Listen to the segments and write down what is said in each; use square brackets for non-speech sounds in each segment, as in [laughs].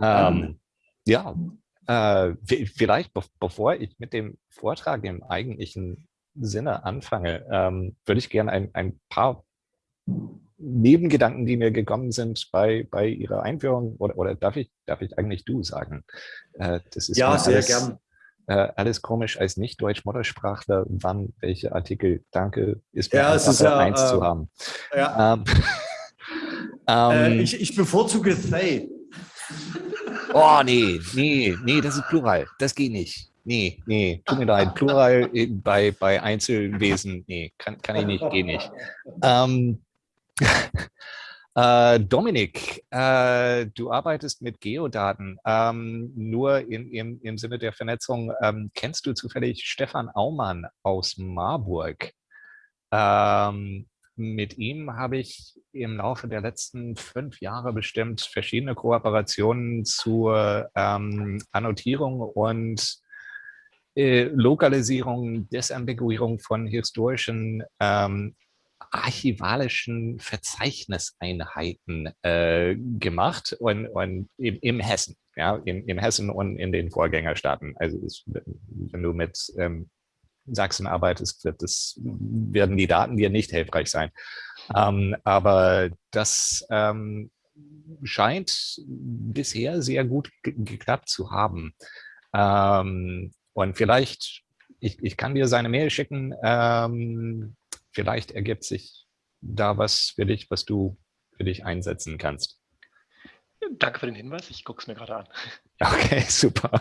Ähm, ja, äh, vielleicht be bevor ich mit dem Vortrag im eigentlichen Sinne anfange, ähm, würde ich gerne ein, ein paar Nebengedanken, die mir gekommen sind bei, bei Ihrer Einführung, oder, oder darf, ich, darf ich eigentlich du sagen? Äh, das ist ja, sehr alles, gern. Äh, alles komisch als Nicht-Deutsch-Muttersprachler, wann welche Artikel, danke, ist mir ja, es ist ja, eins äh, zu haben. Ja. Ähm, [laughs] ähm, ich, ich bevorzuge they. Oh, nee, nee, nee, das ist Plural. Das geht nicht. Nee, nee, tut mir leid. Plural bei, bei Einzelwesen, nee, kann, kann ich nicht, geht nicht. Ähm, [laughs] äh, Dominik, äh, du arbeitest mit Geodaten. Ähm, nur in, im, im Sinne der Vernetzung, ähm, kennst du zufällig Stefan Aumann aus Marburg? Ähm, mit ihm habe ich im Laufe der letzten fünf Jahre bestimmt verschiedene Kooperationen zur ähm, Annotierung und äh, Lokalisierung, Desambiguierung von historischen ähm, archivalischen Verzeichniseinheiten äh, gemacht und, und im, im Hessen, ja, in, in Hessen und in den Vorgängerstaaten. Also wenn du mit ähm, Sachsen arbeitest, wird das, werden die Daten dir nicht hilfreich sein. Ähm, aber das ähm, scheint bisher sehr gut geklappt zu haben. Ähm, und vielleicht, ich, ich kann dir seine Mail schicken, ähm, vielleicht ergibt sich da was für dich, was du für dich einsetzen kannst. Danke für den Hinweis, ich gucke es mir gerade an. [laughs] Okay, super.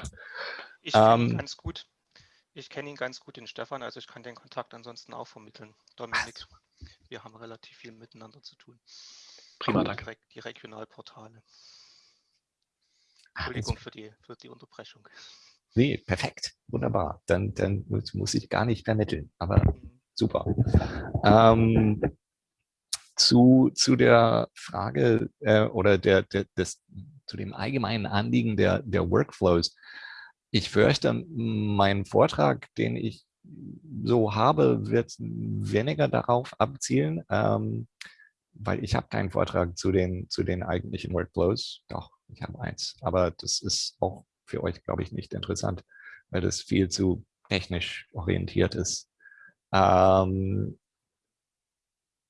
Ich ihn ähm, ganz gut. Ich kenne ihn ganz gut, den Stefan, also ich kann den Kontakt ansonsten auch vermitteln. Dominik, wir haben relativ viel miteinander zu tun. Prima, danke. Die, Regionalportale. Entschuldigung für die, für die Unterbrechung. Nee, perfekt, wunderbar. Dann, dann muss ich gar nicht vermitteln, aber mhm. super. Ähm, zu, zu der Frage äh, oder der, der, des, zu dem allgemeinen Anliegen der, der Workflows. Ich fürchte, mein Vortrag, den ich so habe, wird weniger darauf abzielen, ähm, weil ich habe keinen Vortrag zu den, zu den eigentlichen Workflows. Doch, ich habe eins. Aber das ist auch für euch, glaube ich, nicht interessant, weil das viel zu technisch orientiert ist. Ähm,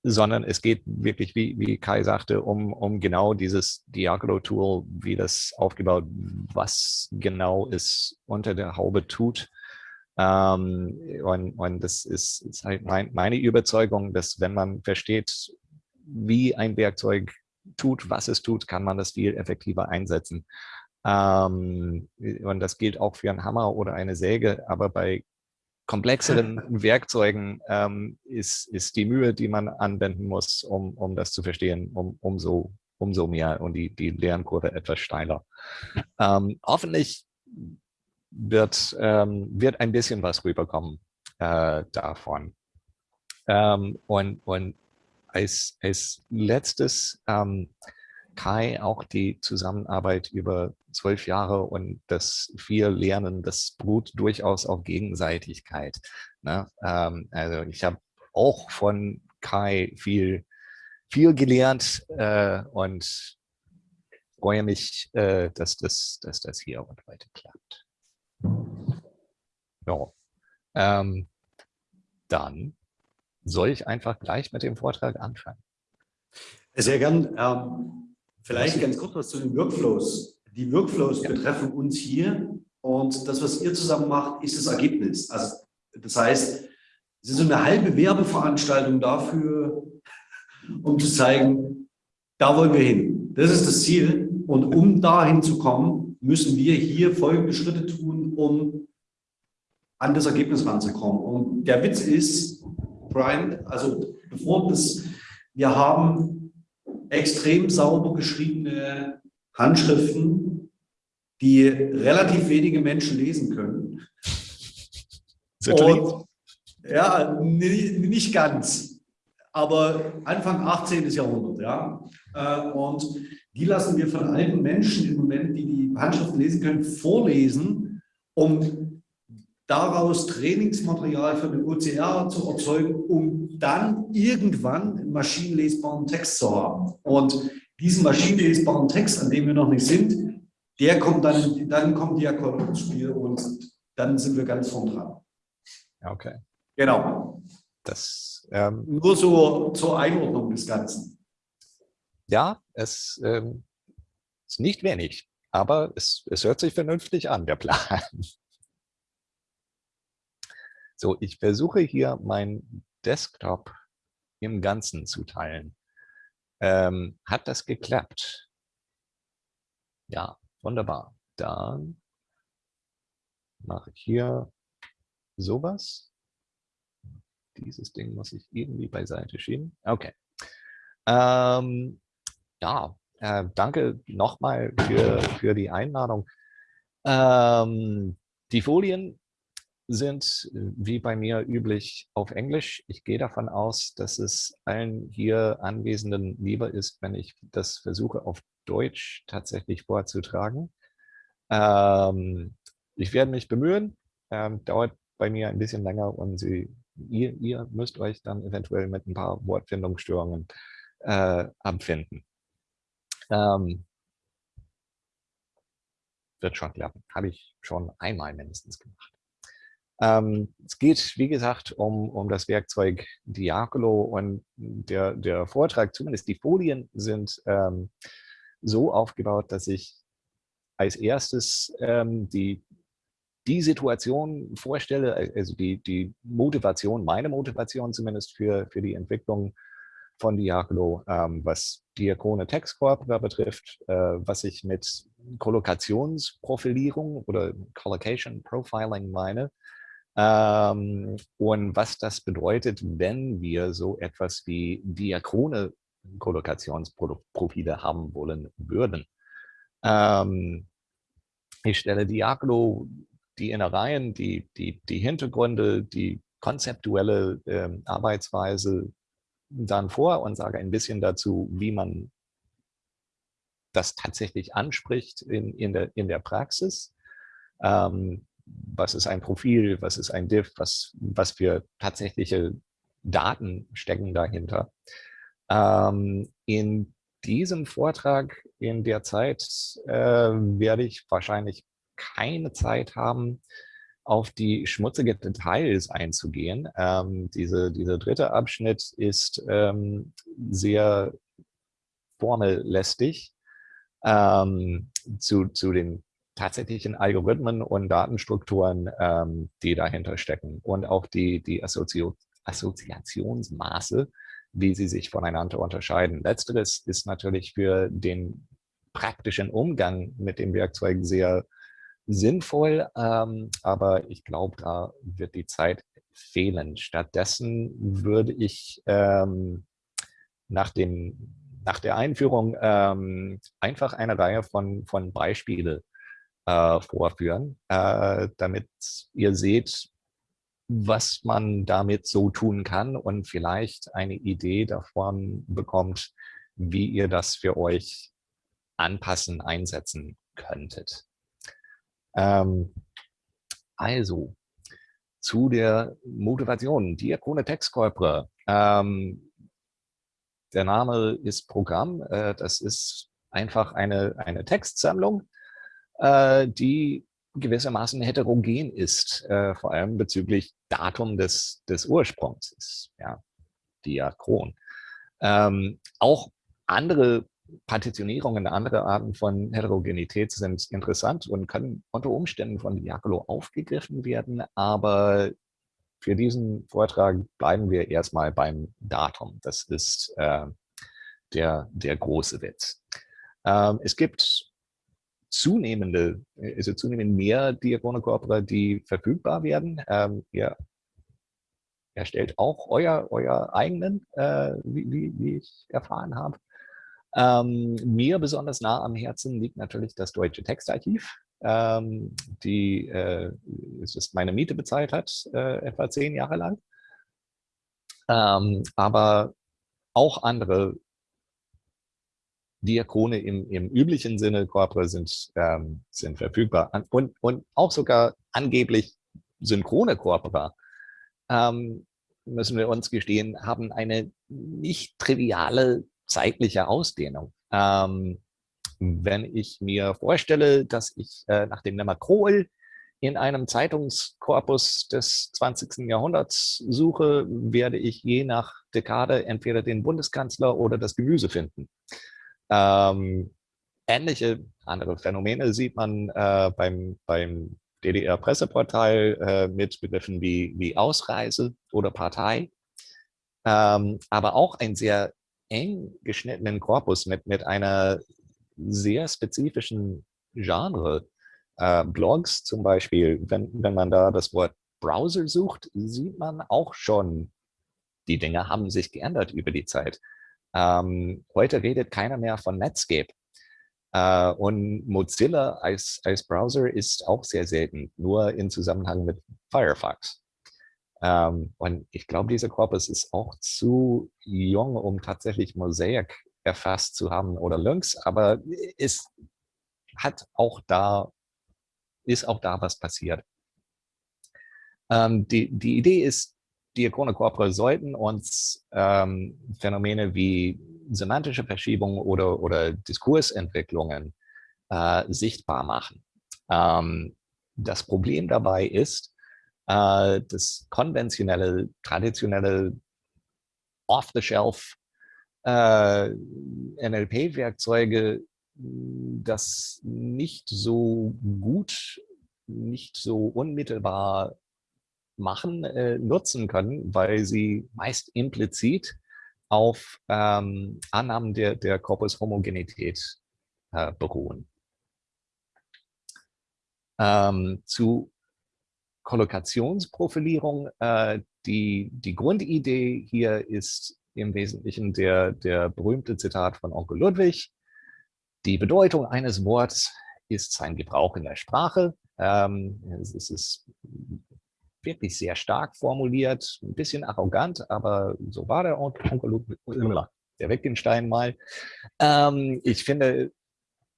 sondern es geht wirklich, wie, wie Kai sagte, um, um genau dieses Diagolo-Tool, wie das aufgebaut, was genau es unter der Haube tut. Ähm, und, und das ist, ist halt mein, meine Überzeugung, dass wenn man versteht, wie ein Werkzeug tut, was es tut, kann man das viel effektiver einsetzen. Ähm, und das gilt auch für einen Hammer oder eine Säge, aber bei komplexeren [laughs] Werkzeugen ähm, ist, ist die Mühe, die man anwenden muss, um, um das zu verstehen, um, umso, umso mehr und die, die Lernkurve etwas steiler. Ähm, hoffentlich wird, ähm, wird ein bisschen was rüberkommen äh, davon. Ähm, und, und als, als letztes ähm, Kai auch die Zusammenarbeit über zwölf Jahre und das viel Lernen, das beruht durchaus auf Gegenseitigkeit. Ne? Ähm, also ich habe auch von Kai viel, viel gelernt äh, und freue mich, äh, dass, das, dass das hier und heute klappt. Ja. Ähm, dann soll ich einfach gleich mit dem Vortrag anfangen. Sehr gern. Ähm, Vielleicht ganz kurz was zu den Workflows. Die Workflows ja. betreffen uns hier und das, was ihr zusammen macht, ist das Ergebnis. Also das heißt, es ist so eine halbe Werbeveranstaltung dafür, um zu zeigen, da wollen wir hin. Das ist das Ziel. Und um dahin zu kommen, müssen wir hier folgende Schritte tun, um an das Ergebnis ranzukommen. Und der Witz ist, Brian, also bevor das, wir haben extrem sauber geschriebene Handschriften, die relativ wenige Menschen lesen können. Und, ja, nicht ganz, aber Anfang 18. Jahrhundert. Ja. Äh, und die lassen wir von alten Menschen im Moment, die die Handschriften lesen können, vorlesen, um daraus Trainingsmaterial für den OCR zu erzeugen, um dann irgendwann einen maschinenlesbaren Text zu haben. Und diesen maschinenlesbaren Text, an dem wir noch nicht sind, der kommt dann, dann kommt Diakon ins Spiel und dann sind wir ganz vorn dran. Okay. Genau. Das, ähm, Nur so zur Einordnung des Ganzen. Ja, es ähm, ist nicht wenig, aber es, es hört sich vernünftig an, der Plan. So, ich versuche hier mein Desktop im Ganzen zu teilen. Ähm, hat das geklappt? Ja, wunderbar. Dann mache ich hier sowas. Dieses Ding muss ich irgendwie beiseite schieben. Okay. Ähm, ja, äh, danke nochmal für, für die Einladung. Ähm, die Folien sind äh, wie bei mir üblich auf Englisch. Ich gehe davon aus, dass es allen hier Anwesenden lieber ist, wenn ich das versuche auf Deutsch tatsächlich vorzutragen. Ähm, ich werde mich bemühen, ähm, dauert bei mir ein bisschen länger und Sie, ihr, ihr, müsst euch dann eventuell mit ein paar Wortfindungsstörungen äh, abfinden. Ähm, wird schon klappen. Habe ich schon einmal mindestens gemacht. Ähm, es geht, wie gesagt, um, um das Werkzeug Diakolo und der, der Vortrag, zumindest die Folien, sind ähm, so aufgebaut, dass ich als erstes ähm, die, die Situation vorstelle, also die, die Motivation, meine Motivation zumindest für, für die Entwicklung von Diakolo, ähm, was Diakone Textcorpora betrifft, äh, was ich mit Kollokationsprofilierung oder Collocation Profiling meine, ähm, und was das bedeutet, wenn wir so etwas wie diachrone Kollokationsprofile haben wollen würden. Ähm, ich stelle Diaglo, die Innereien, die, die, die Hintergründe, die konzeptuelle äh, Arbeitsweise dann vor und sage ein bisschen dazu, wie man das tatsächlich anspricht in, in, der, in der Praxis. Ähm, was ist ein Profil, was ist ein Diff, was, was für tatsächliche Daten stecken dahinter. Ähm, in diesem Vortrag in der Zeit äh, werde ich wahrscheinlich keine Zeit haben, auf die schmutzigen Details einzugehen. Ähm, diese, dieser dritte Abschnitt ist ähm, sehr formellästig ähm, zu, zu den tatsächlichen Algorithmen und Datenstrukturen, ähm, die dahinter stecken und auch die, die Assozi Assoziationsmaße, wie sie sich voneinander unterscheiden. Letzteres ist natürlich für den praktischen Umgang mit dem Werkzeug sehr sinnvoll, ähm, aber ich glaube, da wird die Zeit fehlen. Stattdessen würde ich ähm, nach, dem, nach der Einführung ähm, einfach eine Reihe von, von Beispiele äh, vorführen, äh, damit ihr seht, was man damit so tun kann und vielleicht eine Idee davon bekommt, wie ihr das für euch anpassen, einsetzen könntet. Ähm, also, zu der Motivation, Diakone Textkorpore. Ähm, der Name ist Programm, äh, das ist einfach eine, eine Textsammlung, äh, die gewissermaßen heterogen ist, äh, vor allem bezüglich Datum des, des Ursprungs, ist ja diachron. Ähm, auch andere Partitionierungen, andere Arten von Heterogenität sind interessant und können unter Umständen von Diakolo aufgegriffen werden, aber für diesen Vortrag bleiben wir erstmal beim Datum. Das ist äh, der, der große Witz. Ähm, es gibt zunehmende, also zunehmend mehr Diachrone Corpora, die verfügbar werden. Ähm, ihr erstellt auch euer, euer eigenen, äh, wie, wie, wie, ich erfahren habe. Ähm, mir besonders nah am Herzen liegt natürlich das Deutsche Textarchiv, ähm, die äh, meine Miete bezahlt hat, äh, etwa zehn Jahre lang. Ähm, aber auch andere Diakone im, im üblichen Sinne, Corpora, sind, ähm, sind verfügbar. Und, und auch sogar angeblich synchrone Corpora, ähm, müssen wir uns gestehen, haben eine nicht triviale zeitliche Ausdehnung. Ähm, wenn ich mir vorstelle, dass ich äh, nach dem Lemma Kroll in einem Zeitungskorpus des 20. Jahrhunderts suche, werde ich je nach Dekade entweder den Bundeskanzler oder das Gemüse finden. Ähm, ähnliche andere Phänomene sieht man äh, beim, beim DDR-Presseportal äh, mit Begriffen wie, wie Ausreise oder Partei. Ähm, aber auch ein sehr eng geschnittenen Korpus mit, mit einer sehr spezifischen Genre. Äh, Blogs zum Beispiel, wenn, wenn man da das Wort Browser sucht, sieht man auch schon, die Dinge haben sich geändert über die Zeit. Ähm, heute redet keiner mehr von Netscape. Äh, und Mozilla als, als Browser ist auch sehr selten, nur in Zusammenhang mit Firefox. Ähm, und ich glaube, dieser Korpus ist auch zu jung, um tatsächlich Mosaic erfasst zu haben oder Lynx, aber es hat auch da, ist auch da was passiert. Ähm, die, die Idee ist, Diachrone Corpora sollten uns ähm, Phänomene wie semantische Verschiebungen oder, oder Diskursentwicklungen äh, sichtbar machen. Ähm, das Problem dabei ist, äh, dass konventionelle, traditionelle, off-the-shelf äh, NLP-Werkzeuge das nicht so gut, nicht so unmittelbar machen, äh, nutzen können, weil sie meist implizit auf ähm, Annahmen der, der Korpushomogenität äh, beruhen. Ähm, zu Kollokationsprofilierung, äh, die, die Grundidee hier ist im Wesentlichen der, der berühmte Zitat von Onkel Ludwig. Die Bedeutung eines Wortes ist sein Gebrauch in der Sprache. Ähm, es ist wirklich sehr stark formuliert, ein bisschen arrogant, aber so war der Onkel der Wittgenstein mal. Ähm, ich finde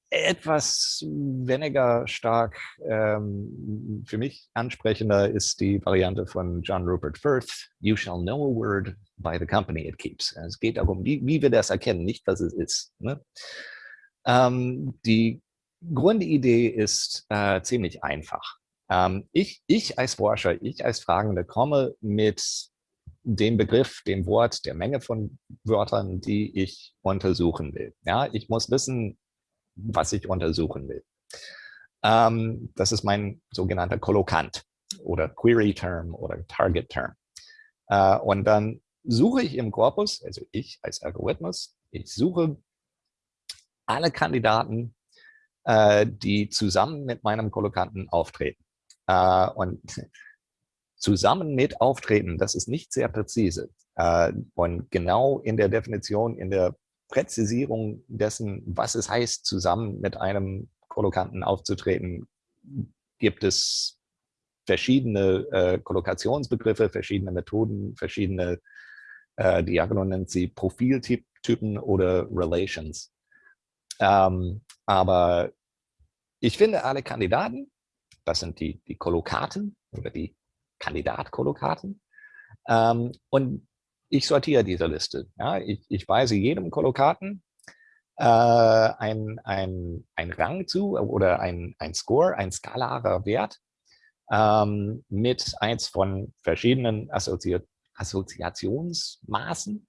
etwas weniger stark, ähm, für mich ansprechender ist die Variante von John Rupert Firth, You shall know a word by the company it keeps. Es geht darum, wie, wie wir das erkennen, nicht was es ist. Ne? Ähm, die Grundidee ist äh, ziemlich einfach. Ähm, ich, ich als Forscher, ich als Fragende komme mit dem Begriff, dem Wort, der Menge von Wörtern, die ich untersuchen will. Ja, ich muss wissen, was ich untersuchen will. Ähm, das ist mein sogenannter Kollokant oder Query Term oder Target Term. Äh, und dann suche ich im Korpus, also ich als Algorithmus, ich suche alle Kandidaten, äh, die zusammen mit meinem Kollokanten auftreten. Äh, und zusammen mit auftreten, das ist nicht sehr präzise. Äh, und genau in der Definition, in der Präzisierung dessen, was es heißt, zusammen mit einem Kollokanten aufzutreten, gibt es verschiedene äh, Kollokationsbegriffe, verschiedene Methoden, verschiedene, äh, Diagono nennt sie Profiltypen oder Relations. Ähm, aber ich finde alle Kandidaten, das sind die, die Kollokaten oder die Kandidatkollokaten. Ähm, und ich sortiere diese Liste. Ja, ich, ich weise jedem Kollokaten äh, ein, ein, ein Rang zu oder ein, ein Score, ein skalarer Wert ähm, mit eins von verschiedenen Assozi Assoziationsmaßen.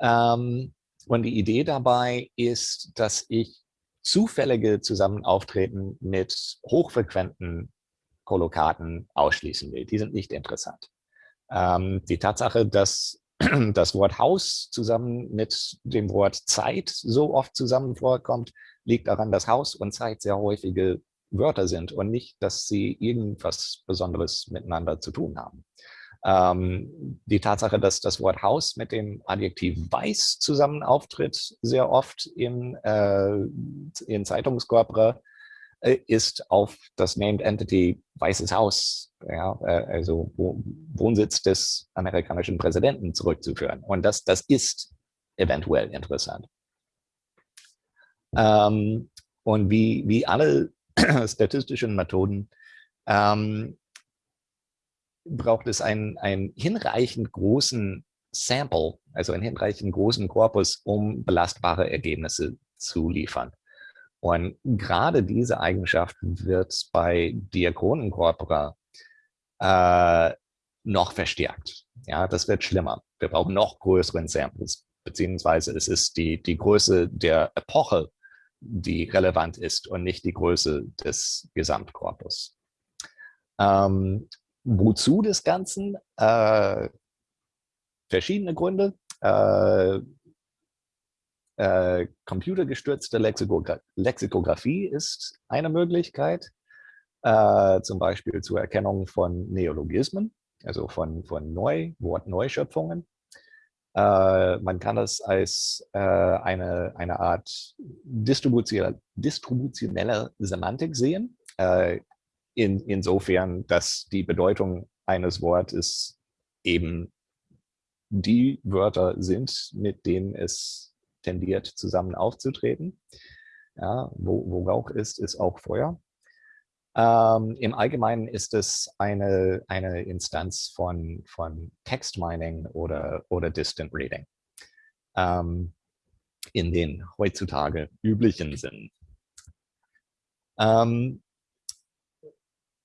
Ähm, und die Idee dabei ist, dass ich zufällige Zusammenauftreten mit hochfrequenten Kollokaten ausschließen will. Die sind nicht interessant. Ähm, die Tatsache, dass [clears throat] das Wort Haus zusammen mit dem Wort Zeit so oft zusammen vorkommt, liegt daran, dass Haus und Zeit sehr häufige Wörter sind und nicht, dass sie irgendwas Besonderes miteinander zu tun haben. Ähm, die Tatsache, dass das Wort Haus mit dem Adjektiv weiß zusammen auftritt, sehr oft in, äh, in Zeitungskorpora, äh, ist auf das Named Entity Weißes Haus, ja, äh, also Wohnsitz des amerikanischen Präsidenten zurückzuführen. Und das, das ist eventuell interessant. Ähm, und wie, wie alle [clears throat] statistischen Methoden ähm, braucht es einen, einen hinreichend großen Sample, also einen hinreichend großen Korpus, um belastbare Ergebnisse zu liefern. Und gerade diese Eigenschaft wird bei Diachronencorpora äh, noch verstärkt. Ja, das wird schlimmer. Wir brauchen noch größeren Samples, beziehungsweise es ist die, die Größe der Epoche, die relevant ist und nicht die Größe des Gesamtkorpus. Ähm, wozu des Ganzen? Äh, verschiedene Gründe. Äh, äh, computergestützte Lexikogra Lexikographie ist eine Möglichkeit, äh, zum Beispiel zur Erkennung von Neologismen, also von, von Neu Wortneuschöpfungen. Äh, man kann das als äh, eine, eine Art distributionelle, distributionelle Semantik sehen, äh, in, insofern, dass die Bedeutung eines Wortes eben die Wörter sind, mit denen es tendiert, zusammen aufzutreten. Ja, wo, wo Rauch ist, ist auch Feuer. Ähm, Im Allgemeinen ist es eine, eine Instanz von, von Text Mining oder, oder Distant Reading ähm, in den heutzutage üblichen Sinn. Ähm,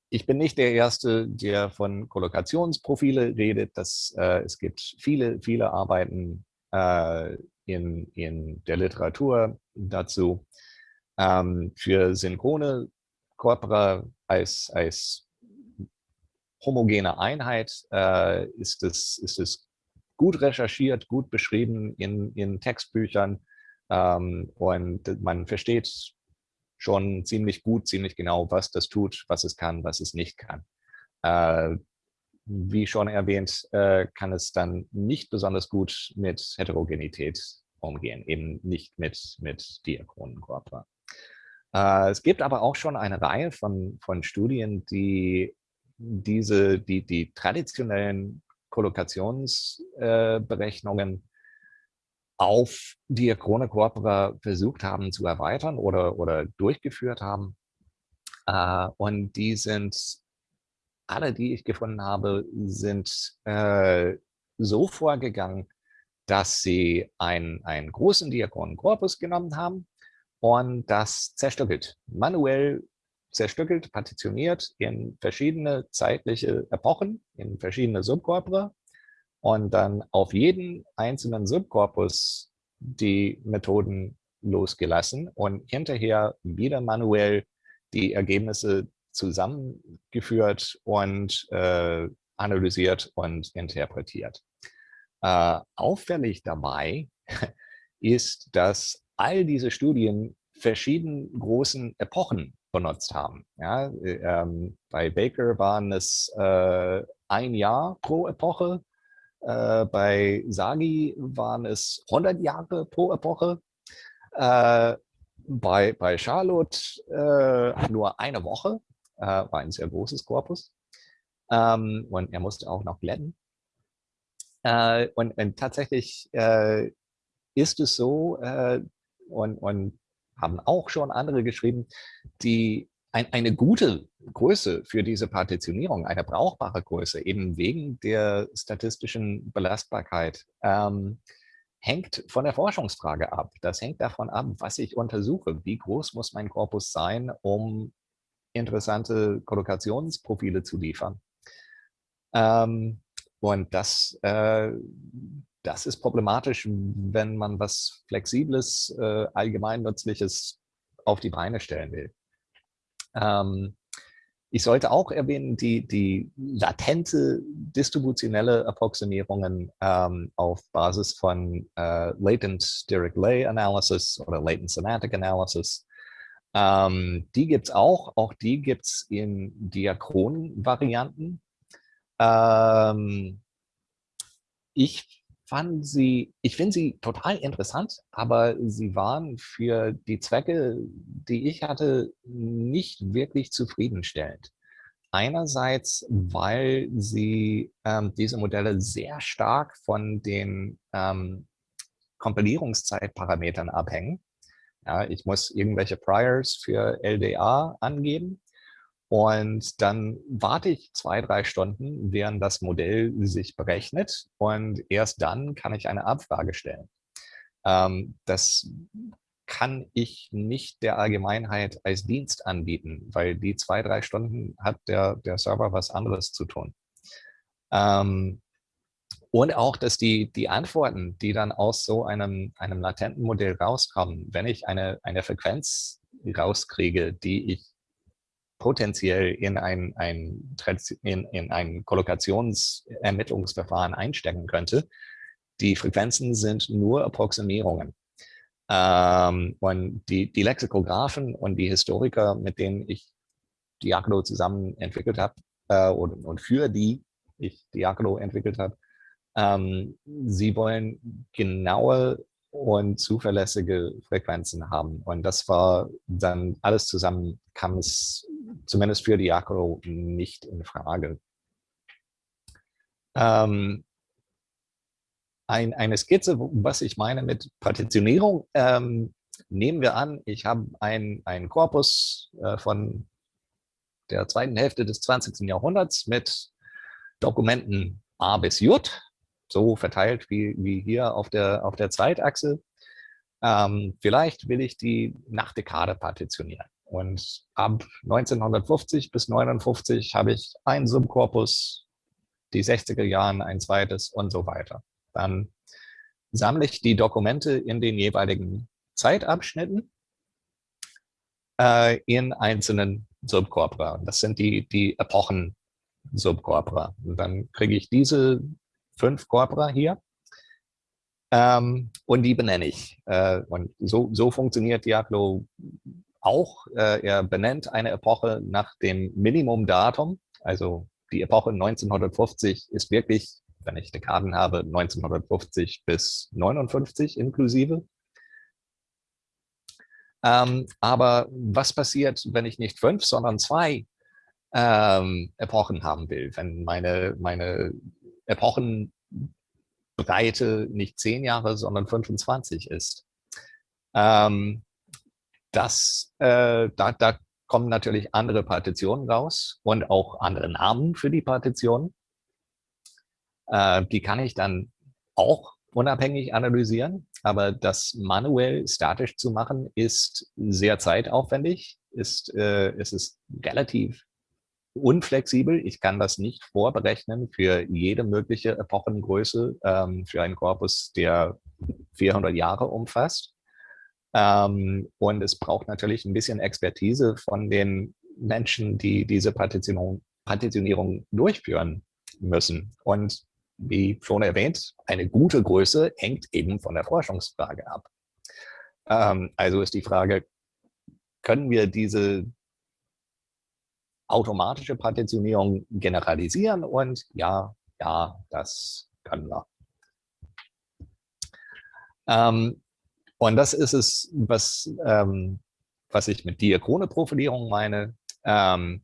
ich bin nicht der Erste, der von Kollokationsprofile redet. Das, äh, es gibt viele, viele Arbeiten äh, in, in der Literatur dazu. Ähm, für synchrone Corpora als, als homogene Einheit äh, ist, es, ist es gut recherchiert, gut beschrieben in, in Textbüchern ähm, und man versteht schon ziemlich gut, ziemlich genau, was das tut, was es kann, was es nicht kann. Äh, wie schon erwähnt, äh, kann es dann nicht besonders gut mit Heterogenität umgehen, eben nicht mit, mit Diachronenkörper. Äh, es gibt aber auch schon eine Reihe von, von Studien, die diese, die, die traditionellen Kollokationsberechnungen äh, auf Diachrone Corpora versucht haben zu erweitern oder, oder durchgeführt haben. Äh, und die sind alle, die ich gefunden habe, sind äh, so vorgegangen, dass sie einen, einen großen Diakonenkorpus genommen haben und das zerstückelt, manuell zerstückelt, partitioniert in verschiedene zeitliche Epochen, in verschiedene Subkorpora und dann auf jeden einzelnen Subkorpus die Methoden losgelassen und hinterher wieder manuell die Ergebnisse zusammengeführt und äh, analysiert und interpretiert. Äh, auffällig dabei [laughs] ist, dass all diese Studien verschiedene großen Epochen benutzt haben. Ja, äh, ähm, bei Baker waren es äh, ein Jahr pro Epoche, äh, bei Sagi waren es 100 Jahre pro Epoche, äh, bei, bei Charlotte äh, nur eine Woche äh, war ein sehr großes Korpus. Ähm, und er musste auch noch glätten. Äh, und, und, tatsächlich äh, ist es so, und, und, haben auch schon andere geschrieben, die ein, eine gute Größe für diese Partitionierung, eine brauchbare Größe, eben wegen der statistischen Belastbarkeit, ähm, hängt von der Forschungsfrage ab. Das hängt davon ab, was ich untersuche. Wie groß muss mein Korpus sein, um interessante Kollokationsprofile zu liefern. Ähm, und das, äh, das ist problematisch, wenn man was Flexibles, äh, Allgemeinnützliches auf die Beine stellen will. Ähm, ich sollte auch erwähnen, die, die latente distributionelle Approximierungen ähm, auf Basis von äh, Latent Dirichlet Analysis oder Latent Semantic Analysis ähm, die gibt es auch. Auch die gibt es in Diachronen-Varianten. Ähm, ich fand sie, ich finde sie total interessant, aber sie waren für die Zwecke, die ich hatte, nicht wirklich zufriedenstellend. Einerseits, weil sie ähm, diese Modelle sehr stark von den ähm, Kompilierungszeitparametern abhängen. Ja, ich muss irgendwelche Priors für LDA angeben und dann warte ich zwei, drei Stunden, während das Modell sich berechnet und erst dann kann ich eine Abfrage stellen. Ähm, das kann ich nicht der Allgemeinheit als Dienst anbieten, weil die zwei, drei Stunden hat der, der Server was anderes zu tun. Ähm, und auch, dass die, die Antworten, die dann aus so einem, einem latenten Modell rauskommen, wenn ich eine, eine Frequenz rauskriege, die ich potenziell in ein, ein, in, in ein Kollokationsermittlungsverfahren einstecken könnte, die Frequenzen sind nur Approximierungen. Ähm, und die, die Lexikographen und die Historiker, mit denen ich Diakono zusammen entwickelt habe äh, und, und für die ich Diakono entwickelt habe, ähm, sie wollen genaue und zuverlässige Frequenzen haben. Und das war dann alles zusammen, kam es zumindest für Diakono nicht in Frage. Ähm, ein, eine Skizze, was ich meine mit Partitionierung. Ähm, nehmen wir an, ich habe einen Korpus äh, von der zweiten Hälfte des 20. Jahrhunderts mit Dokumenten A bis J, so verteilt wie, wie hier auf der, auf der Zeitachse. Ähm, vielleicht will ich die nach Dekade partitionieren. Und ab 1950 bis 1959 habe ich einen Subkorpus, die 60er Jahren ein zweites und so weiter. Dann sammle ich die Dokumente in den jeweiligen Zeitabschnitten äh, in einzelnen Subcorpora. Das sind die, die Epochen-Subcorpora. Und dann kriege ich diese fünf Corpora hier ähm, und die benenne ich. Äh, und so, so funktioniert Diablo auch. Äh, er benennt eine Epoche nach dem Minimumdatum. Also die Epoche 1950 ist wirklich wenn ich Dekaden habe, 1950 bis 59 inklusive. Ähm, aber was passiert, wenn ich nicht fünf, sondern zwei ähm, Epochen haben will? Wenn meine, meine Epochenbreite nicht zehn Jahre, sondern 25 ist. Ähm, das, äh, da, da kommen natürlich andere Partitionen raus und auch andere Namen für die Partitionen. Äh, die kann ich dann auch unabhängig analysieren, aber das manuell statisch zu machen, ist sehr zeitaufwendig, ist, äh, es ist relativ unflexibel. Ich kann das nicht vorberechnen für jede mögliche Epochengröße ähm, für einen Korpus, der 400 Jahre umfasst. Ähm, und es braucht natürlich ein bisschen Expertise von den Menschen, die diese Partitionierung, Partitionierung durchführen müssen. Und wie schon erwähnt, eine gute Größe hängt eben von der Forschungsfrage ab. Ähm, also ist die Frage, können wir diese automatische Partitionierung generalisieren? Und ja, ja, das können wir. Ähm, und das ist es, was, ähm, was ich mit Diachrone-Profilierung meine. Ähm,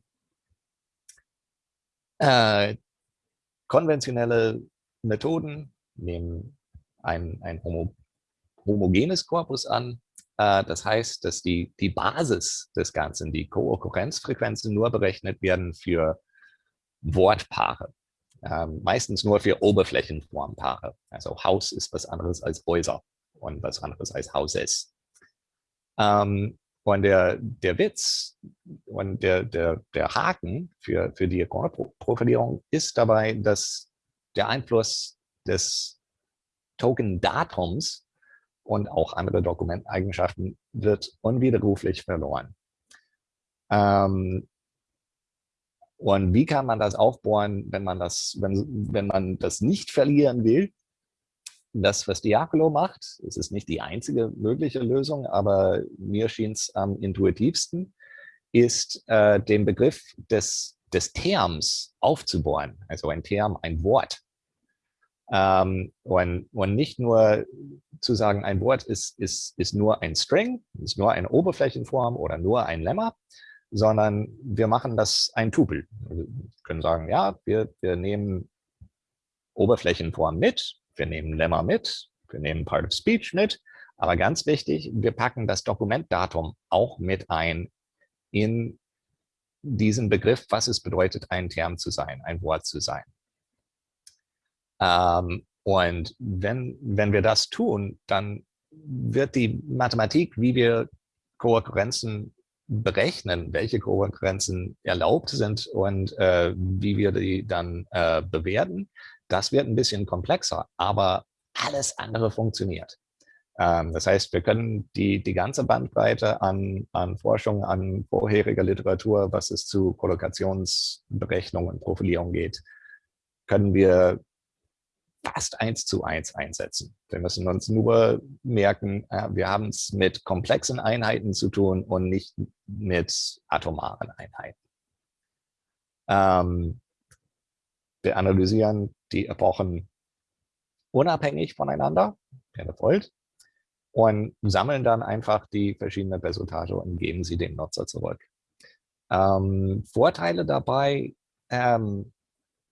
äh, konventionelle Methoden nehmen ein, ein homo, homogenes Korpus an. Äh, das heißt, dass die, die Basis des Ganzen, die Kookurrenzfrequenzen, nur berechnet werden für Wortpaare. Ähm, meistens nur für Oberflächenformpaare. Also Haus ist was anderes als Häuser und was anderes als Hauses. Ähm, und der, der Witz und der, der, der Haken für, für die Profilierung ist dabei, dass der Einfluss des Token-Datums und auch andere Dokumenteigenschaften wird unwiderruflich verloren. Ähm, und wie kann man das aufbauen, wenn man das, wenn, wenn man das nicht verlieren will? das, was Diacolo macht, es ist nicht die einzige mögliche Lösung, aber mir schien es am intuitivsten, ist äh, den Begriff des, des Terms aufzubauen. Also ein Term, ein Wort. Ähm, und, und nicht nur zu sagen, ein Wort ist, ist, ist nur ein String, ist nur eine Oberflächenform oder nur ein Lemma, sondern wir machen das ein Tupel. Wir können sagen, ja, wir, wir nehmen Oberflächenform mit, wir nehmen Lemma mit, wir nehmen Part of Speech mit, aber ganz wichtig, wir packen das Dokumentdatum auch mit ein in diesen Begriff, was es bedeutet, ein Term zu sein, ein Wort zu sein. Ähm, und wenn, wenn wir das tun, dann wird die Mathematik, wie wir Kohärenzen berechnen, welche Kohärenzen erlaubt sind und äh, wie wir die dann äh, bewerten, das wird ein bisschen komplexer, aber alles andere funktioniert. Ähm, das heißt, wir können die, die ganze Bandbreite an, an Forschung, an vorheriger Literatur, was es zu Kollokationsberechnung und Profilierung geht, können wir fast eins zu eins einsetzen. Wir müssen uns nur merken, wir haben es mit komplexen Einheiten zu tun und nicht mit atomaren Einheiten. Ähm, wir analysieren die Epochen unabhängig voneinander, keine Volt, und sammeln dann einfach die verschiedenen Resultate und geben sie dem Nutzer zurück. Ähm, Vorteile dabei, ähm,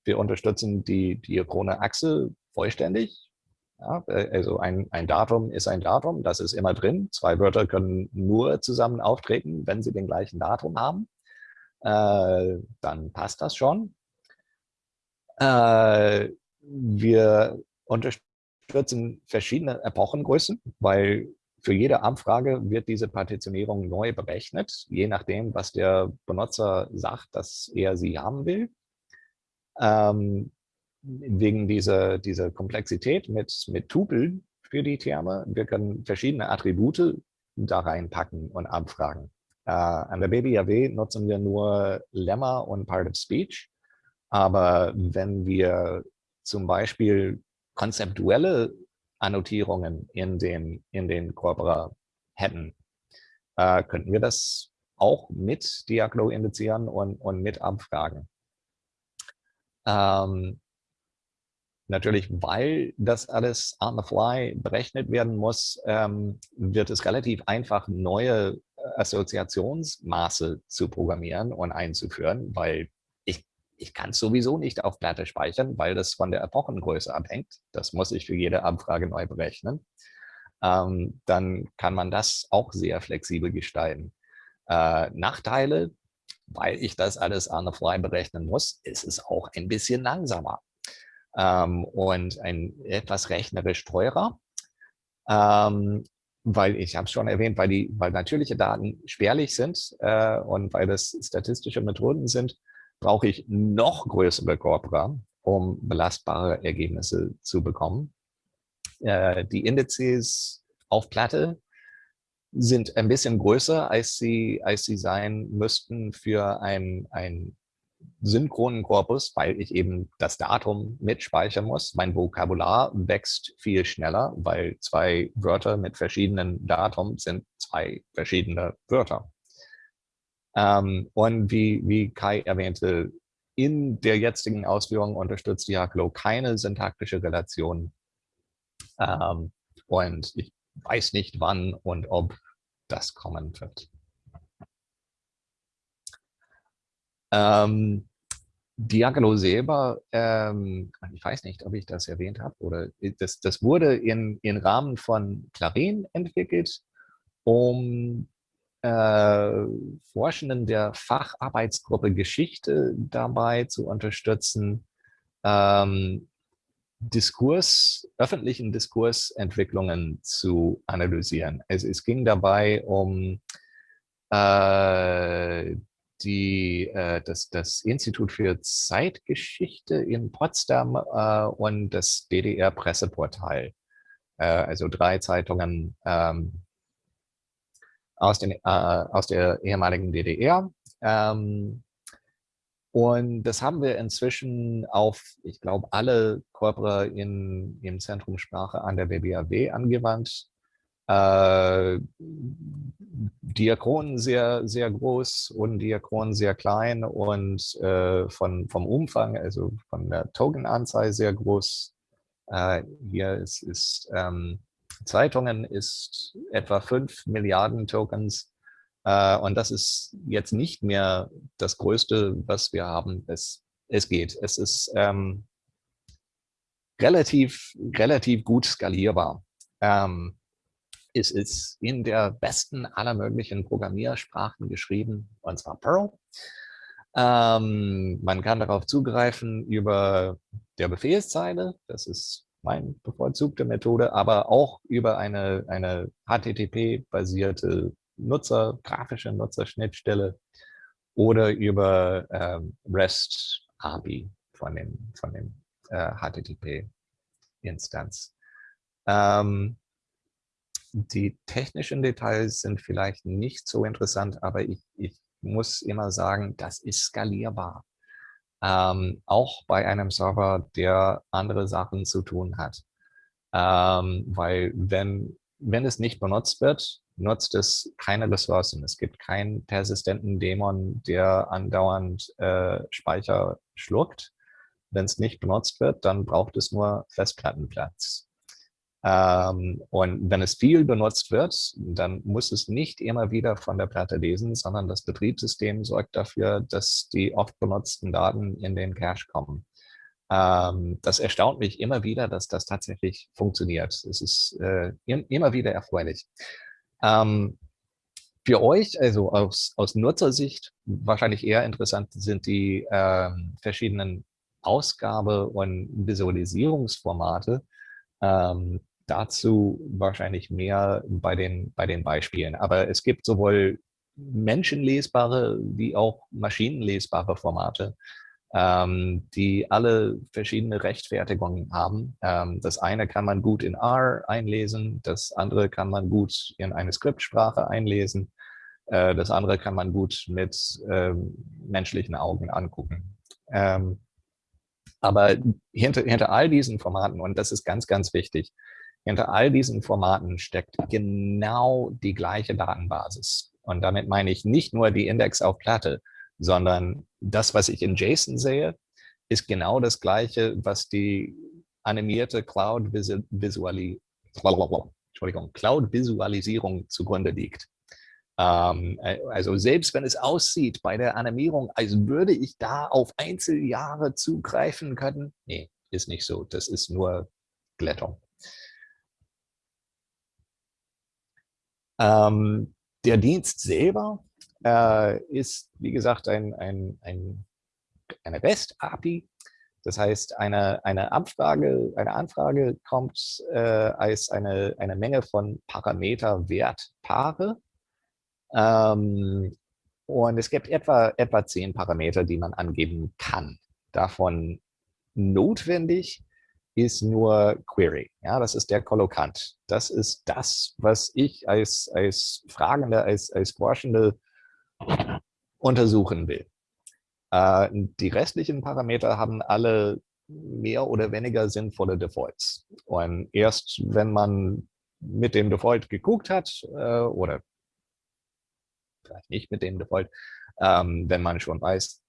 wir unterstützen die diachrone Achse vollständig. Ja, also ein, ein Datum ist ein Datum, das ist immer drin. Zwei Wörter können nur zusammen auftreten, wenn sie den gleichen Datum haben. Äh, dann passt das schon. Äh, wir unterstützen verschiedene Epochengrößen, weil für jede Abfrage wird diese Partitionierung neu berechnet, je nachdem, was der Benutzer sagt, dass er sie haben will. Ähm, wegen dieser, dieser Komplexität mit, mit Tupeln für die Terme. Wir können verschiedene Attribute da reinpacken und abfragen. Äh, an der BBAW nutzen wir nur Lemma und Part of Speech. Aber wenn wir zum Beispiel konzeptuelle Annotierungen in den, in den Corpora hätten, äh, könnten wir das auch mit Diaglo indizieren und, und mit abfragen. Ähm, Natürlich, weil das alles on the fly berechnet werden muss, ähm, wird es relativ einfach, neue äh, Assoziationsmaße zu programmieren und einzuführen, weil ich, ich kann es sowieso nicht auf Platte speichern, weil das von der Epochengröße abhängt. Das muss ich für jede Abfrage neu berechnen. Ähm, dann kann man das auch sehr flexibel gestalten. Äh, Nachteile, weil ich das alles on the fly berechnen muss, ist es auch ein bisschen langsamer ähm, und ein etwas rechnerisch teurer. Ähm, weil ich habe es schon erwähnt, weil die, weil natürliche Daten spärlich sind äh, und weil das statistische Methoden sind, brauche ich noch größere Corpora, um belastbare Ergebnisse zu bekommen. Äh, die Indizes auf Platte sind ein bisschen größer, als sie, als sie sein müssten für ein, ein synchronen Korpus, weil ich eben das Datum mitspeichern muss. Mein Vokabular wächst viel schneller, weil zwei Wörter mit verschiedenen Datum sind zwei verschiedene Wörter. Ähm, und wie, wie Kai erwähnte, in der jetzigen Ausführung unterstützt Diaglo keine syntaktische Relation. Ähm, und ich weiß nicht, wann und ob das kommen wird. Ähm, Diagno selber, ähm, ich weiß nicht, ob ich das erwähnt habe, oder äh, das, das wurde in, in Rahmen von Clarin entwickelt, um äh, Forschenden der Facharbeitsgruppe Geschichte dabei zu unterstützen, ähm, Diskurs, öffentlichen Diskursentwicklungen zu analysieren. Also es ging dabei um äh, die, äh, das, das Institut für Zeitgeschichte in Potsdam äh, und das DDR-Presseportal. Äh, also drei Zeitungen ähm, aus, den, äh, aus der ehemaligen DDR. Ähm, und das haben wir inzwischen auf, ich glaube, alle Corpora in, im Zentrum Sprache an der BBAW angewandt äh, Diakronen sehr, sehr groß und Diakronen sehr klein und äh, von, vom Umfang, also von der Tokenanzahl sehr groß. Äh, hier ist, ist ähm, Zeitungen ist etwa 5 Milliarden Tokens. Äh, und das ist jetzt nicht mehr das Größte, was wir haben. Es, es geht. Es ist ähm, relativ, relativ gut skalierbar. Ähm, es ist in der besten aller möglichen Programmiersprachen geschrieben, und zwar Perl. Ähm, man kann darauf zugreifen über der Befehlszeile. Das ist meine bevorzugte Methode, aber auch über eine, eine HTTP-basierte Nutzer, grafische Nutzerschnittstelle oder über ähm, REST API von dem, von dem äh, HTTP-Instanz. Ähm, die technischen Details sind vielleicht nicht so interessant, aber ich, ich muss immer sagen, das ist skalierbar. Ähm, auch bei einem Server, der andere Sachen zu tun hat. Ähm, weil wenn, wenn es nicht benutzt wird, nutzt es keine Ressourcen. Es gibt keinen persistenten Dämon, der andauernd äh, Speicher schluckt. Wenn es nicht benutzt wird, dann braucht es nur Festplattenplatz. Ähm, und wenn es viel benutzt wird, dann muss es nicht immer wieder von der Platte lesen, sondern das Betriebssystem sorgt dafür, dass die oft benutzten Daten in den Cache kommen. Ähm, das erstaunt mich immer wieder, dass das tatsächlich funktioniert. Es ist äh, immer wieder erfreulich. Ähm, für euch, also aus, aus Nutzersicht, wahrscheinlich eher interessant sind die verschiedenen Ausgabe- und Visualisierungsformate. Ähm, dazu wahrscheinlich mehr bei den, bei den Beispielen. Aber es gibt sowohl menschenlesbare wie auch maschinenlesbare Formate, ähm, die alle verschiedene Rechtfertigungen haben. Ähm, das eine kann man gut in R einlesen, das andere kann man gut in eine Skriptsprache einlesen, äh, das andere kann man gut mit ähm, menschlichen Augen angucken. Ähm, aber hinter, hinter all diesen Formaten, und das ist ganz, ganz wichtig, hinter all diesen Formaten steckt genau die gleiche Datenbasis. Und damit meine ich nicht nur die Index auf Platte, sondern das, was ich in JSON sehe, ist genau das Gleiche, was die animierte Cloud-Visualisierung Cloud zugrunde liegt. Ähm, also selbst wenn es aussieht bei der Animierung, als würde ich da auf Einzeljahre zugreifen können, nee, ist nicht so. Das ist nur Glättung. Ähm, der Dienst selber äh, ist, wie gesagt, ein, ein, ein, eine REST-API. Das heißt, eine, eine, Abfrage, eine Anfrage kommt äh, als eine, eine Menge von Parameter-Wertpaare. Ähm, und es gibt etwa, etwa zehn Parameter, die man angeben kann. Davon notwendig ist nur Query. Ja, das ist der Kollokant. Das ist das, was ich als, als Fragende, als, als Forschende untersuchen will. Äh, die restlichen Parameter haben alle mehr oder weniger sinnvolle Defaults. Und erst wenn man mit dem Default geguckt hat äh, oder vielleicht nicht mit dem Default, ähm, wenn man schon weiß,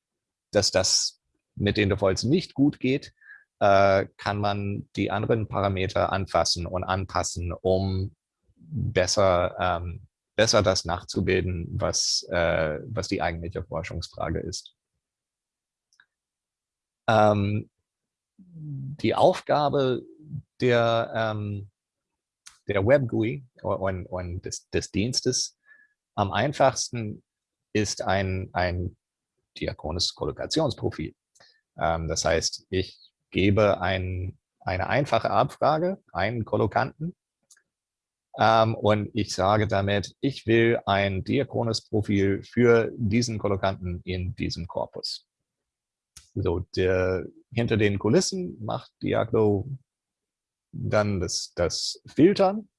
dass das mit den Defaults nicht gut geht, äh, kann man die anderen Parameter anfassen und anpassen, um besser ähm, besser das nachzubilden, was, äh, was die eigentliche Forschungsfrage ist. Ähm, die Aufgabe der, ähm, der Web-GUI und, und des, des, Dienstes am einfachsten ist ein, ein diakones Kollokationsprofil. Ähm, das heißt, ich gebe ein, eine einfache Abfrage, einen Kollokanten, ähm, und ich sage damit, ich will ein diachrones Profil für diesen Kollokanten in diesem Korpus. So, der, hinter den Kulissen macht Diaglo dann das, das Filtern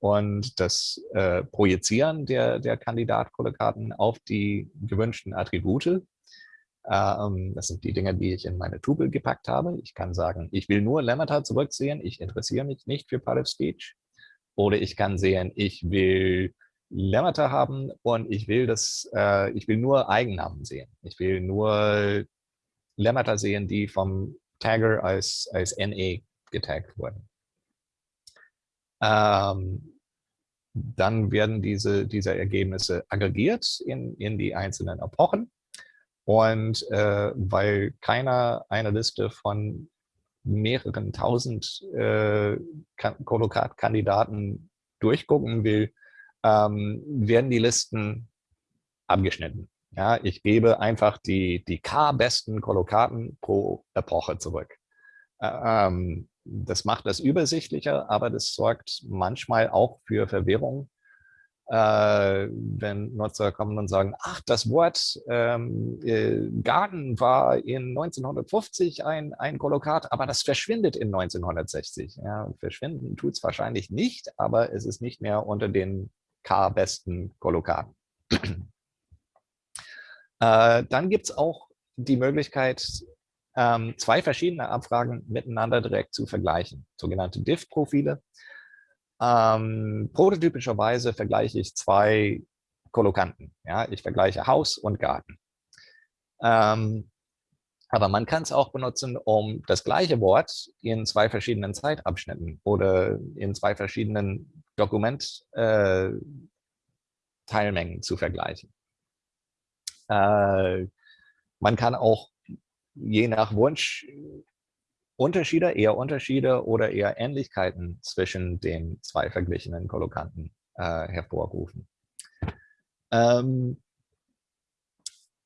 und das äh, Projizieren der, der Kandidatkollokaten auf die gewünschten Attribute. Ähm, das sind die Dinge, die ich in meine Tupel gepackt habe. Ich kann sagen, ich will nur Lemmata zurücksehen, ich interessiere mich nicht für Part of Speech. Oder ich kann sehen, ich will Lemmata haben und ich will das, äh, ich will nur Eigennamen sehen. Ich will nur Lemmata sehen, die vom Tagger als, als NE getaggt wurden. Ähm, dann werden diese, diese Ergebnisse aggregiert in, in die einzelnen Epochen. Und äh, weil keiner eine Liste von mehreren tausend äh, Kollokat-Kandidaten durchgucken will, ähm, werden die Listen abgeschnitten. Ja, ich gebe einfach die, die K-besten Kollokaten pro Epoche zurück. Ähm, das macht das übersichtlicher, aber das sorgt manchmal auch für Verwirrung, äh, wenn Nutzer kommen und sagen, ach, das Wort ähm, äh, Garten war in 1950 ein, ein Kolokat, aber das verschwindet in 1960. Ja, verschwinden tut es wahrscheinlich nicht, aber es ist nicht mehr unter den K-besten Kolokaten. [clears throat] äh, dann gibt es auch die Möglichkeit, ähm, zwei verschiedene Abfragen miteinander direkt zu vergleichen, sogenannte Diff-Profile. Ähm, prototypischerweise vergleiche ich zwei Kolokanten. Ja? Ich vergleiche Haus und Garten. Ähm, aber man kann es auch benutzen, um das gleiche Wort in zwei verschiedenen Zeitabschnitten oder in zwei verschiedenen Dokumentteilmengen äh, zu vergleichen. Äh, man kann auch je nach Wunsch Unterschiede, eher Unterschiede oder eher Ähnlichkeiten zwischen den zwei verglichenen Kollokanten äh, hervorrufen. Ähm,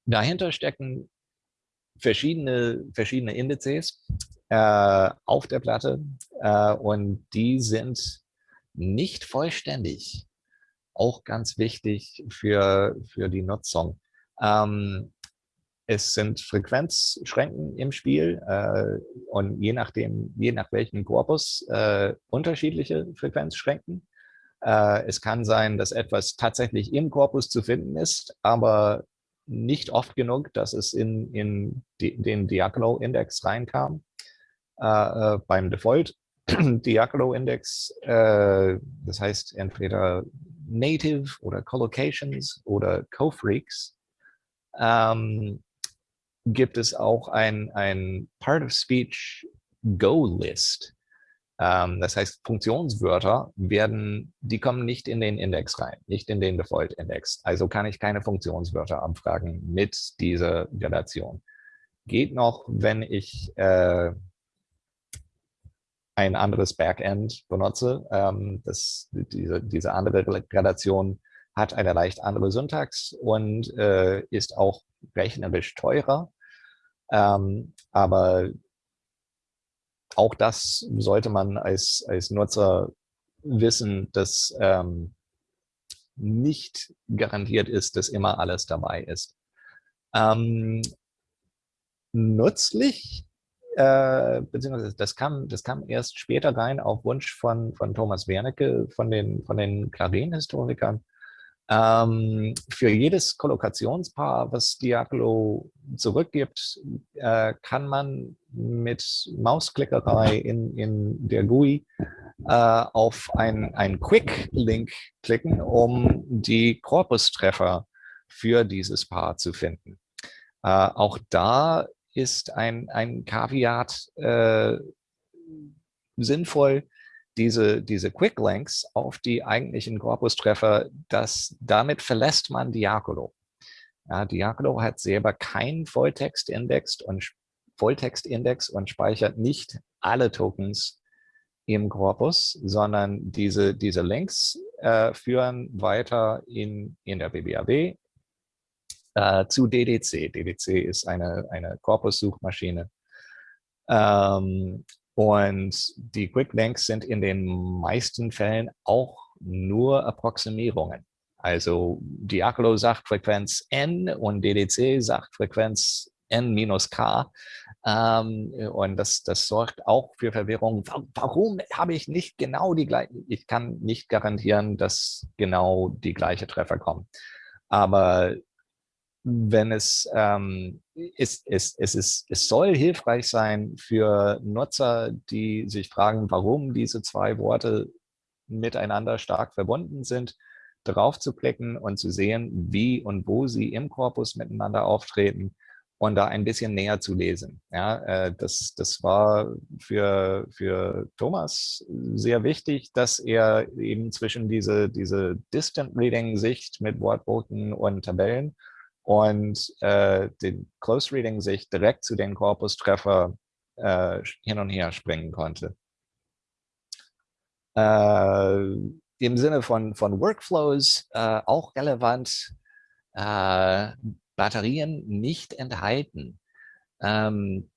dahinter stecken verschiedene, verschiedene Indizes äh, auf der Platte äh, und die sind nicht vollständig. Auch ganz wichtig für, für die Nutzung. Ähm, es sind Frequenzschränken im Spiel äh, und je nachdem, je nach welchem Korpus äh, unterschiedliche Frequenzschränken. Äh, es kann sein, dass etwas tatsächlich im Korpus zu finden ist, aber nicht oft genug, dass es in, in die, den Diagolo-Index reinkam. Äh, äh, beim Default [clears throat] Diagolo-Index, äh, das heißt entweder Native oder Collocations oder Co-Freaks, ähm, gibt es auch ein, ein Part-of-Speech-Go-List. Ähm, das heißt, Funktionswörter werden, die kommen nicht in den Index rein, nicht in den Default-Index. Also kann ich keine Funktionswörter abfragen mit dieser Gradation. Geht noch, wenn ich äh, ein anderes Backend benutze. Ähm, das, diese, diese andere Gradation hat eine leicht andere Syntax und äh, ist auch rechnerisch teurer. Ähm, aber auch das sollte man als, als Nutzer wissen, dass ähm, nicht garantiert ist, dass immer alles dabei ist. Ähm, nützlich, äh, beziehungsweise das kam, das kam erst später rein auf Wunsch von, von Thomas Wernicke, von den, von den Clarin-Historikern, ähm, für jedes Kollokationspaar, was Diaglo zurückgibt, äh, kann man mit Mausklickerei in, in der GUI äh, auf einen Quick-Link klicken, um die Korpustreffer für dieses Paar zu finden. Äh, auch da ist ein, ein Kaviat äh, sinnvoll, diese, diese Quick Links auf die eigentlichen Korpustreffer, das, damit verlässt man Diacolo. Ja, Diacolo hat selber keinen Volltextindex und Volltextindex und speichert nicht alle Tokens im Korpus, sondern diese, diese Links äh, führen weiter in, in der BBAW äh, zu DDC. DDC ist eine, eine Korpussuchmaschine. Ähm, und die Quick Links sind in den meisten Fällen auch nur Approximierungen. Also Diacolo sagt Frequenz n und DDC sagt Frequenz n minus k. Ähm, und das, das sorgt auch für Verwirrung. Warum habe ich nicht genau die gleiche? Ich kann nicht garantieren, dass genau die gleiche Treffer kommen. Aber wenn es, ähm, ist, ist, es, ist, es soll hilfreich sein für Nutzer, die sich fragen, warum diese zwei Worte miteinander stark verbunden sind, darauf zu klicken und zu sehen, wie und wo sie im Korpus miteinander auftreten und da ein bisschen näher zu lesen. Ja, äh, das, das war für, für Thomas sehr wichtig, dass er eben zwischen diese, diese Distant Reading Sicht mit Wortboten und Tabellen und äh, den Close Reading sich direkt zu den Korpustreffer äh, hin und her springen konnte. Äh, Im Sinne von, von Workflows äh, auch relevant, äh, Batterien nicht enthalten. Ähm,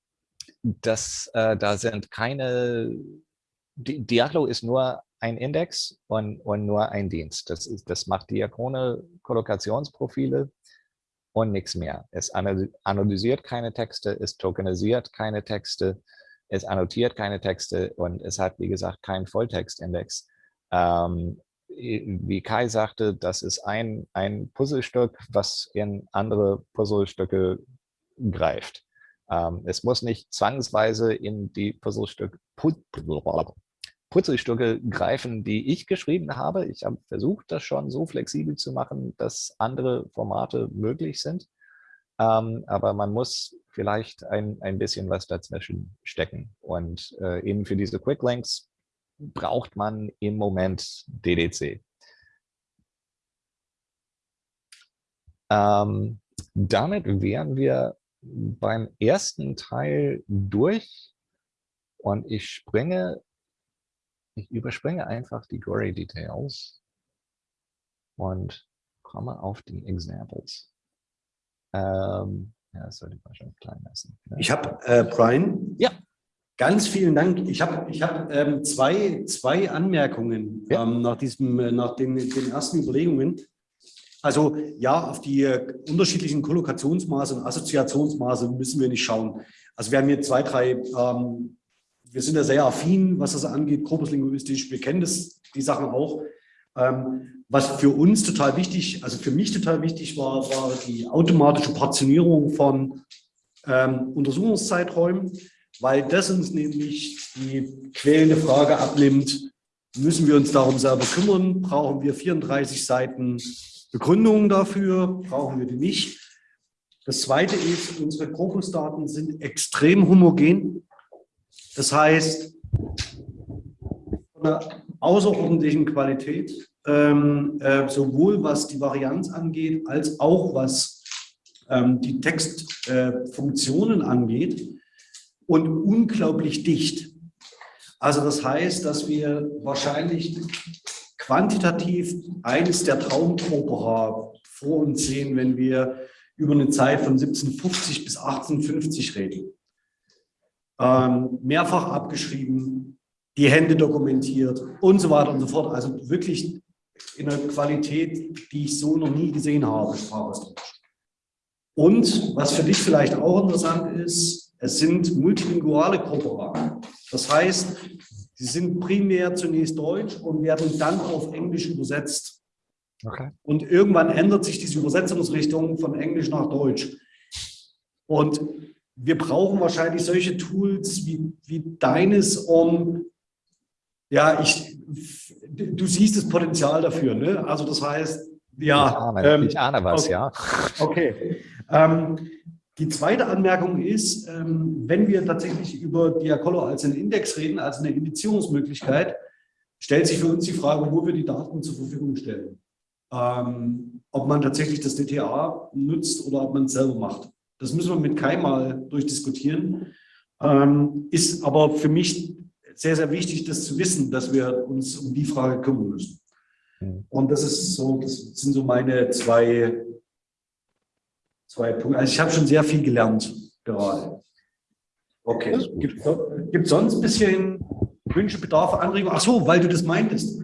das, äh, da sind keine, Diaglo ist nur ein Index und, und nur ein Dienst. Das, ist, das macht diachrone Kollokationsprofile und nichts mehr. Es analysiert keine Texte, es tokenisiert keine Texte, es annotiert keine Texte und es hat, wie gesagt, keinen Volltextindex. Ähm, wie Kai sagte, das ist ein, ein Puzzlestück, was in andere Puzzlestücke greift. Ähm, es muss nicht zwangsweise in die Puzzlestücke, Puzzlestücke greifen, die ich geschrieben habe. Ich habe versucht, das schon so flexibel zu machen, dass andere Formate möglich sind. Ähm, aber man muss vielleicht ein, ein bisschen was dazwischen stecken. Und äh, eben für diese Quick Links braucht man im Moment DDC. Ähm, damit wären wir beim ersten Teil durch und ich springe, ich überspringe einfach die Gory Details und komme auf die Examples. Ähm, ja, das sollte man schon klein lassen. Ne? Ich habe, äh, Brian, ja. ganz vielen Dank. Ich habe ich hab, ähm, zwei, zwei Anmerkungen ja. ähm, nach, diesem, äh, nach den, den ersten Überlegungen. Also ja, auf die äh, unterschiedlichen Kollokationsmaße und Assoziationsmaße müssen wir nicht schauen. Also wir haben hier zwei, drei, ähm, wir sind ja sehr affin, was das angeht, korpuslinguistisch, wir kennen das, die Sachen auch. Ähm, was für uns total wichtig, also für mich total wichtig war, war die automatische Portionierung von ähm, Untersuchungszeiträumen, weil das uns nämlich die quälende Frage abnimmt, müssen wir uns darum selber kümmern, brauchen wir 34 Seiten Begründungen dafür, brauchen wir die nicht. Das Zweite ist, unsere Korpusdaten sind extrem homogen. Das heißt, von der außerordentlichen Qualität, ähm, äh, sowohl was die Varianz angeht, als auch was ähm, die Textfunktionen äh, angeht und unglaublich dicht. Also das heißt, dass wir wahrscheinlich quantitativ eines der Traumkopera vor uns sehen, wenn wir über eine Zeit von 1750 bis 1850 reden. Ähm, mehrfach abgeschrieben, die Hände dokumentiert und so weiter und so fort. Also wirklich in einer Qualität, die ich so noch nie gesehen habe, Und was für dich vielleicht auch interessant ist, es sind multilinguale Corpora. Das heißt, sie sind primär zunächst Deutsch und werden dann auf Englisch übersetzt. Okay. Und irgendwann ändert sich diese Übersetzungsrichtung von Englisch nach Deutsch. Und wir brauchen wahrscheinlich solche Tools wie, wie deines, um, ja, ich, du siehst das Potenzial dafür, ne? Also das heißt, ja. Ich ahne, ähm, ich ahne was, okay, ja. Okay. Ähm, die zweite Anmerkung ist, ähm, wenn wir tatsächlich über Diacolo als einen Index reden, als eine Indizierungsmöglichkeit, stellt sich für uns die Frage, wo wir die Daten zur Verfügung stellen. Ähm, ob man tatsächlich das DTA nutzt oder ob man es selber macht. Das müssen wir mit Kai mal durchdiskutieren. Ähm, ist aber für mich sehr, sehr wichtig, das zu wissen, dass wir uns um die Frage kümmern müssen. Mhm. Und das ist so, das sind so meine zwei, zwei Punkte. Also ich habe schon sehr viel gelernt gerade. Okay. Gibt es sonst ein bisschen Wünsche, Bedarfe, Anregungen? Ach so, weil du das meintest.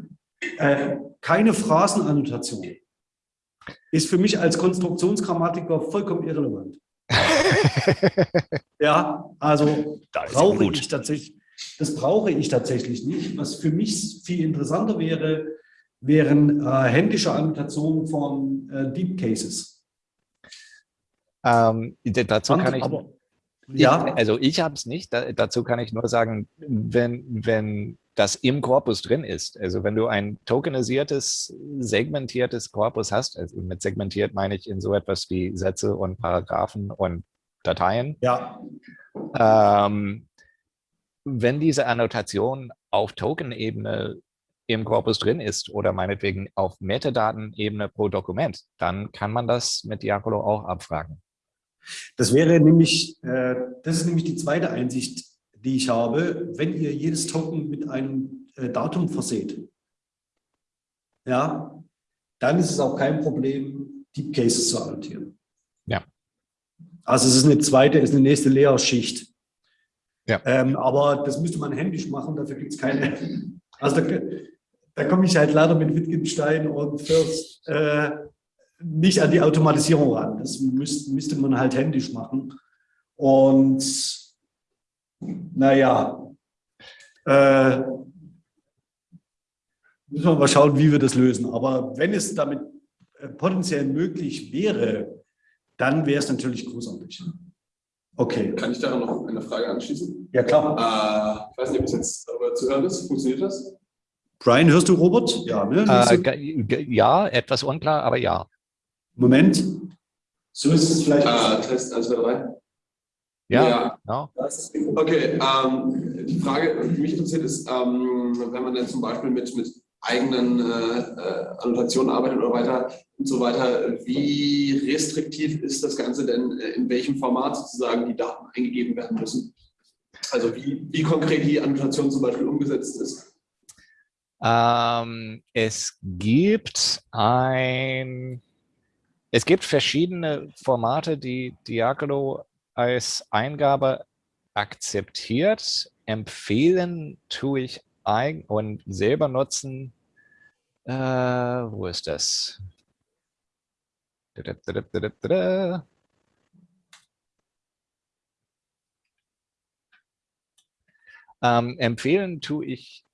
Äh, keine Phrasenannotation ist für mich als Konstruktionsgrammatiker vollkommen irrelevant. [laughs] ja, also brauche ich tatsächlich, das brauche ich tatsächlich nicht. Was für mich viel interessanter wäre, wären äh, händische Annotationen von äh, Deep Cases. Ähm, dazu kann ich, aber, ja. Ich, also ich habe es nicht. Da, dazu kann ich nur sagen, wenn, wenn das im Korpus drin ist, also wenn du ein tokenisiertes, segmentiertes Korpus hast, also mit segmentiert meine ich in so etwas wie Sätze und Paragraphen und Dateien. Ja. Ähm, wenn diese Annotation auf Token-Ebene im Korpus drin ist oder meinetwegen auf Metadaten-Ebene pro Dokument, dann kann man das mit Diacolo auch abfragen. Das wäre nämlich, äh, das ist nämlich die zweite Einsicht, die ich habe, wenn ihr jedes Token mit einem äh, Datum verseht, ja, dann ist es auch kein Problem, Deep Cases zu annotieren. Ja. Also es ist eine zweite, ist eine nächste Lehrschicht. Ja. Ähm, aber das müsste man händisch machen, dafür gibt es keine. Also da, da komme ich halt leider mit Wittgenstein und First äh, nicht an die Automatisierung ran. Das müsste, müsste man halt händisch machen. Und naja, äh, müssen wir mal schauen, wie wir das lösen. Aber wenn es damit äh, potenziell möglich wäre, dann wäre es natürlich großartig. Okay. Kann ich da noch eine Frage anschließen? Ja, klar. Äh, ich weiß nicht, ob es jetzt darüber zu hören ist. Funktioniert das? Brian, hörst du Robert? Ja, ne? Äh, ja, etwas unklar, aber ja. Moment. So ist es vielleicht. Ah, Test 1, 2, 3. Ja, ja. ja. Okay, ähm, die Frage, die mich interessiert, ist, ähm, wenn man dann zum Beispiel mit, mit eigenen äh, äh, Annotationen arbeitet oder weiter und so weiter, wie restriktiv ist das Ganze denn, äh, in welchem Format sozusagen die Daten eingegeben werden müssen? Also wie, wie konkret die Annotation zum Beispiel umgesetzt ist? Ähm, es gibt ein, es gibt verschiedene Formate, die Diagolo als Eingabe akzeptiert. Empfehlen tue ich ein und selber nutzen. Äh, wo ist das? Ähm, empfehlen tue ich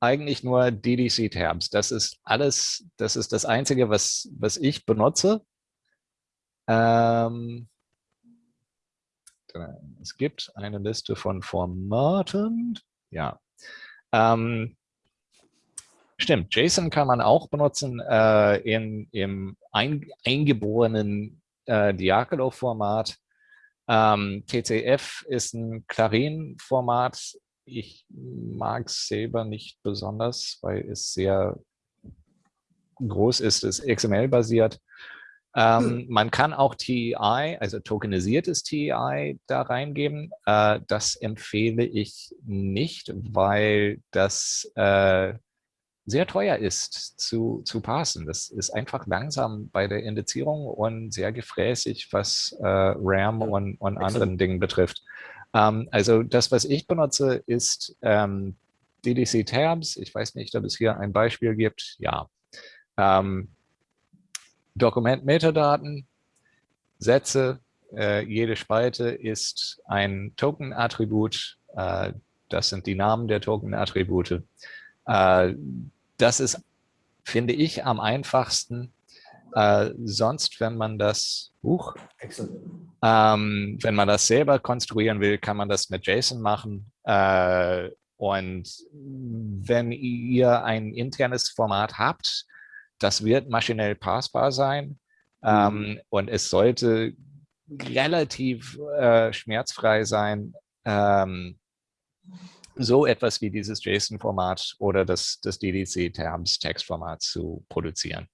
eigentlich nur DDC-Tabs. Das ist alles, das ist das Einzige, was, was ich benutze. Ähm, es gibt eine Liste von Formaten. Ja. Ähm, stimmt, JSON kann man auch benutzen äh, in, im ein, eingeborenen äh, Diagolo-Format. Ähm, TCF ist ein Clarin-Format. Ich mag es selber nicht besonders, weil es sehr groß ist, es ist XML-basiert. Ähm, hm. Man kann auch TEI, also tokenisiertes TEI, da reingeben. Äh, das empfehle ich nicht, weil das äh, sehr teuer ist zu, zu parsen. Das ist einfach langsam bei der Indizierung und sehr gefräßig, was äh, RAM und, und anderen Dingen betrifft. Ähm, also das, was ich benutze, ist ähm, DDC Tabs. Ich weiß nicht, ob es hier ein Beispiel gibt. Ja. Ähm, Dokument-Metadaten, Sätze, äh, jede Spalte ist ein Token-Attribut. Äh, das sind die Namen der Token-Attribute. Äh, das ist, finde ich, am einfachsten. Äh, sonst, wenn man das, uh, ähm, wenn man das selber konstruieren will, kann man das mit JSON machen. Äh, und wenn ihr ein internes Format habt, das wird maschinell passbar sein mhm. ähm, und es sollte relativ äh, schmerzfrei sein, ähm, so etwas wie dieses JSON-Format oder das, das DDC-Terms-Textformat zu produzieren.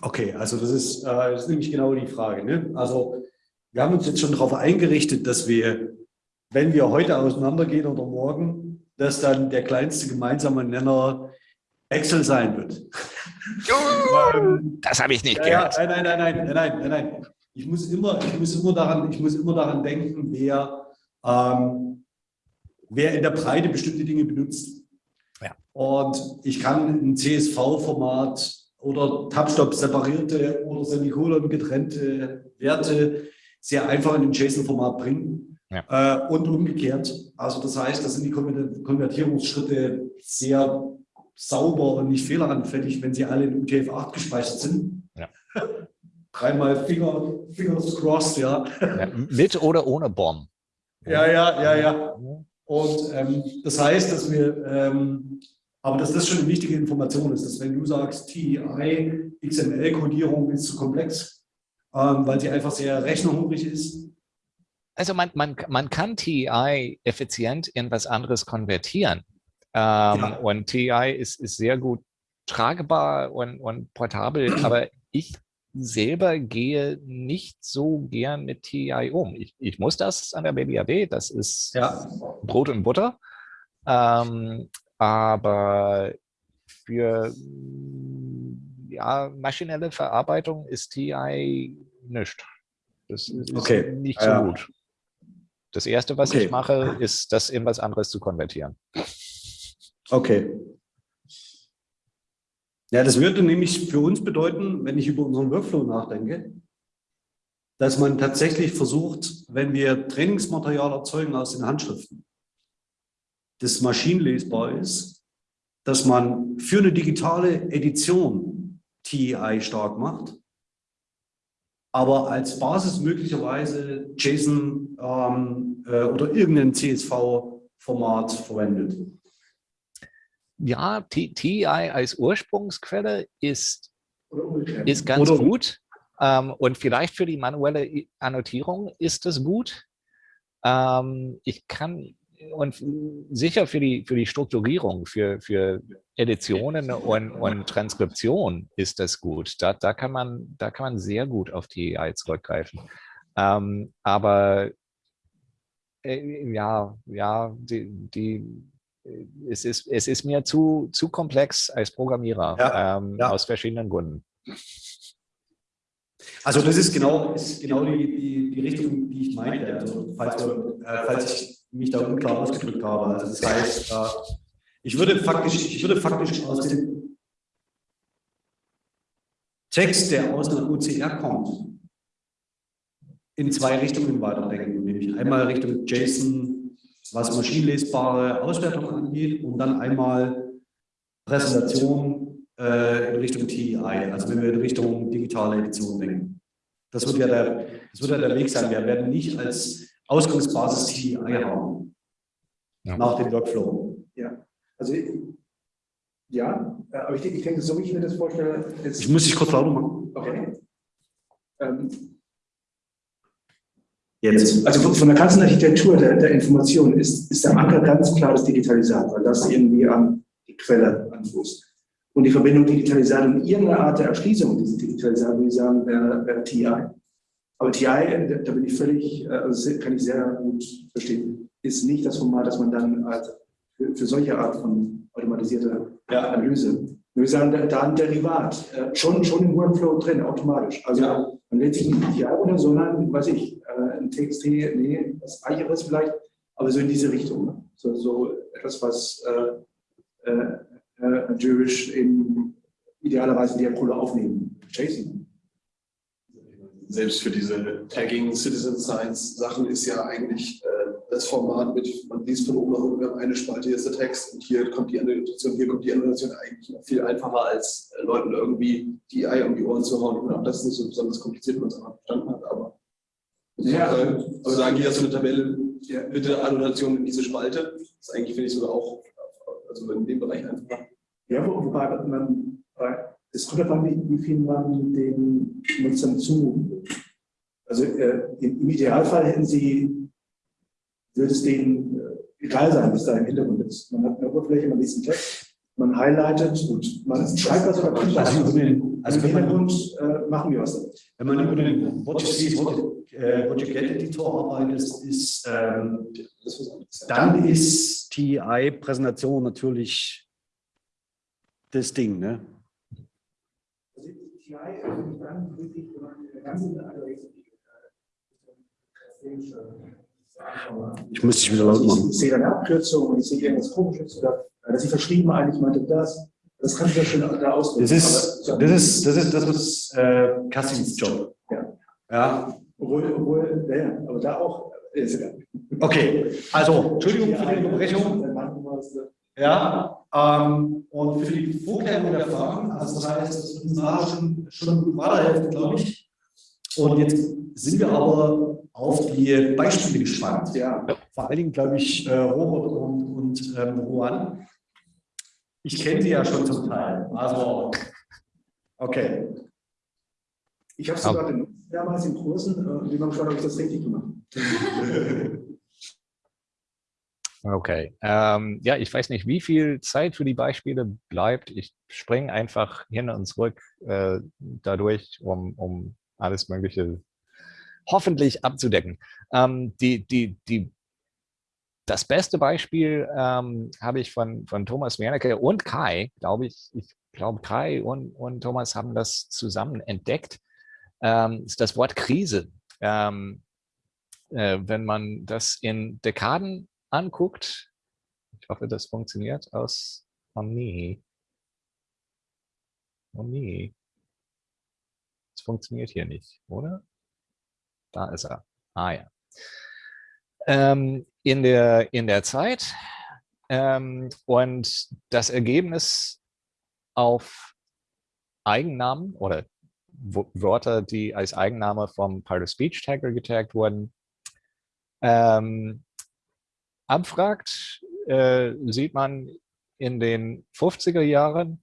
Okay, also das ist, äh, das ist nämlich genau die Frage. Ne? Also wir haben uns jetzt schon darauf eingerichtet, dass wir, wenn wir heute auseinandergehen oder morgen, dass dann der kleinste gemeinsame Nenner Excel sein wird. [laughs] Das habe ich nicht gehört. Nein, nein, nein, nein, nein, nein. Ich muss immer, ich muss immer daran, ich muss immer daran denken, wer, ähm, wer in der Breite bestimmte Dinge benutzt. Ja. Und ich kann ein CSV-Format oder Tabstop separierte oder Semikolon getrennte Werte sehr einfach in ein JSON-Format bringen. Ja. Äh, und umgekehrt. Also das heißt, das sind die Konvertierungsschritte sehr sauber und nicht fehleranfällig, wenn sie alle in UTF-8 gespeichert sind. Ja. [laughs] Dreimal Finger, Fingers crossed, ja. ja. Mit oder ohne Bomb. Ja, ja, ja, ja. Und ähm, das heißt, dass wir, ähm, aber dass das schon eine wichtige Information ist, dass wenn du sagst, TI, XML-Kodierung ist zu komplex, ähm, weil sie einfach sehr rechnerhungrig ist. Also man, man, man kann TI effizient in was anderes konvertieren. Ähm, ja. Und TI ist, ist sehr gut tragbar und, und portabel, [clears throat] aber ich selber gehe nicht so gern mit TI um. Ich, ich muss das an der BBAD, das ist ja. Brot und Butter. Ähm, aber für ja, maschinelle Verarbeitung ist TI nicht. Das ist okay. nicht so ja. gut. Das Erste, was okay. ich mache, ist, das in was anderes zu konvertieren. Okay. Ja, das würde nämlich für uns bedeuten, wenn ich über unseren Workflow nachdenke, dass man tatsächlich versucht, wenn wir Trainingsmaterial erzeugen aus den Handschriften, das maschinenlesbar ist, dass man für eine digitale Edition TEI stark macht, aber als Basis möglicherweise JSON ähm, äh, oder irgendein CSV-Format verwendet. Ja, TEI als Ursprungsquelle ist, ist ganz oder gut. Ähm, und vielleicht für die manuelle Annotierung ist es gut. Ähm, ich kann und sicher für die, für die Strukturierung, für, für Editionen und, und Transkription ist das gut. Da, da, kann man, da kann man sehr gut auf AI zurückgreifen. Ähm, aber äh, ja, ja, die, die, es, ist, es ist mir zu, zu komplex als Programmierer ja, ähm, ja. aus verschiedenen Gründen. Also das ist genau, ist genau die, die, die Richtung, die ich meinte. Also falls, äh, falls ich mich da unklar ausgedrückt habe. Also das heißt, äh, ich würde faktisch, ich würde faktisch aus dem Text, der aus einer OCR kommt, in zwei Richtungen weiterdenken, nämlich einmal Richtung JSON, was maschinenlesbare Auswertung angeht, und dann einmal Präsentation äh, in Richtung TEI, also wenn wir in Richtung digitale Edition denken. Das wird ja der, das wird ja der Weg sein. Wir werden nicht als Ausgangsbasis TI haben ja. nach dem Workflow. Ja, also ja, äh, aber ich, ich denke, so wie ich mir das vorstelle. Ich muss dich kurz lauter machen. Okay. Ähm, Jetzt. Also von der ganzen Architektur der, der Information ist, ist der Anker ganz klar das Digitalisat, weil das irgendwie an die Quelle anfußt. Und die Verbindung Digitalisat und irgendeine Art der Erschließung dieses Digitalisat, würde ich sagen, wäre, wäre TI. Aber TI, da bin ich völlig, äh, also kann ich sehr gut verstehen, ist nicht das Format, das man dann als für, für solche Art von automatisierter. Analyse. Wir sagen, da ein Derivat, äh, schon, schon im Workflow drin, automatisch. Also ja. man lädt sich nicht TI runter, sondern, weiß ich, äh, ein TXT, nee, was Eicheres vielleicht, aber so in diese Richtung. Ne? So, so etwas, was äh, äh, äh Jewish in idealerweise in der Kohle aufnehmen. JSON selbst für diese Tagging Citizen Science Sachen ist ja eigentlich äh, das Format mit, man liest von oben nach unten, wir haben eine Spalte, hier ist der Text und hier kommt die Annotation, hier kommt die Annotation eigentlich viel einfacher als äh, Leuten irgendwie die Ei um die Ohren zu hauen. Und auch das ist nicht so besonders kompliziert, wenn man es einfach verstanden hat, aber ja. Äh, aber sagen, hier hast du eine Tabelle, bitte Annotation in diese Spalte. Das ist eigentlich, finde ich, sogar auch, also in dem Bereich einfacher. Ja, wobei man es kommt davon, wie, wie viel man den Nutzern zu. Also äh, im Idealfall hätten sie, würde es denen äh, egal sein, was da im Hintergrund ist. Man hat eine Oberfläche, man liest einen Text, man highlightet und man schreibt was oder kommt was. Also, also im Hintergrund äh, machen wir was. Wenn man über den What You See, What You, äh, What you Get Editor arbeitet, ist, ähm, dann ist TI-Präsentation natürlich das Ding. Ne? CI öffentlich dann wirklich ganze ich müsste dich wieder laut machen. Ich sehe dann eine Abkürzung und ich sehe irgendwas komisches oder dass ich verschrieben eigentlich meinte das. Das kann ich ja schon da ausdrücken. Das ist, das ist, das ist, das ist äh, Cassins Job. Ja. ja. Obwohl, obwohl, ja, aber da auch. Ist egal. Okay, also Entschuldigung für die Unterbrechung. Ja, ähm, und für die Vorklärung der Fragen, also das heißt, das uns schon, schon weiterhelfen, glaube ich. Und jetzt sind wir aber auf die Beispiele gespannt. Ja. Vor allen Dingen, glaube ich, äh, Robert und, und ähm, Juan. Ich kenne sie ja schon zum Teil. Also, okay. Ich habe es sogar genutzt, damals in Kursen. Wie man geschaut, habe ich das richtig gemacht. [laughs] Okay. Ähm, ja, ich weiß nicht, wie viel Zeit für die Beispiele bleibt. Ich springe einfach hin und zurück äh, dadurch, um, um alles Mögliche hoffentlich abzudecken. Ähm, die, die, die, das beste Beispiel ähm, habe ich von, von Thomas Wernicke und Kai, glaube ich. Ich glaube, Kai und, und Thomas haben das zusammen entdeckt. Ähm, ist das Wort Krise. Ähm, äh, wenn man das in Dekaden anguckt, ich hoffe, das funktioniert aus, oh nee, oh nee, es funktioniert hier nicht, oder? Da ist er. Ah ja. Ähm, in, der, in der Zeit ähm, und das Ergebnis auf Eigennamen oder Wörter, die als Eigenname vom Part-of-Speech-Tagger getaggt wurden, ähm, abfragt, äh, sieht man in den 50er Jahren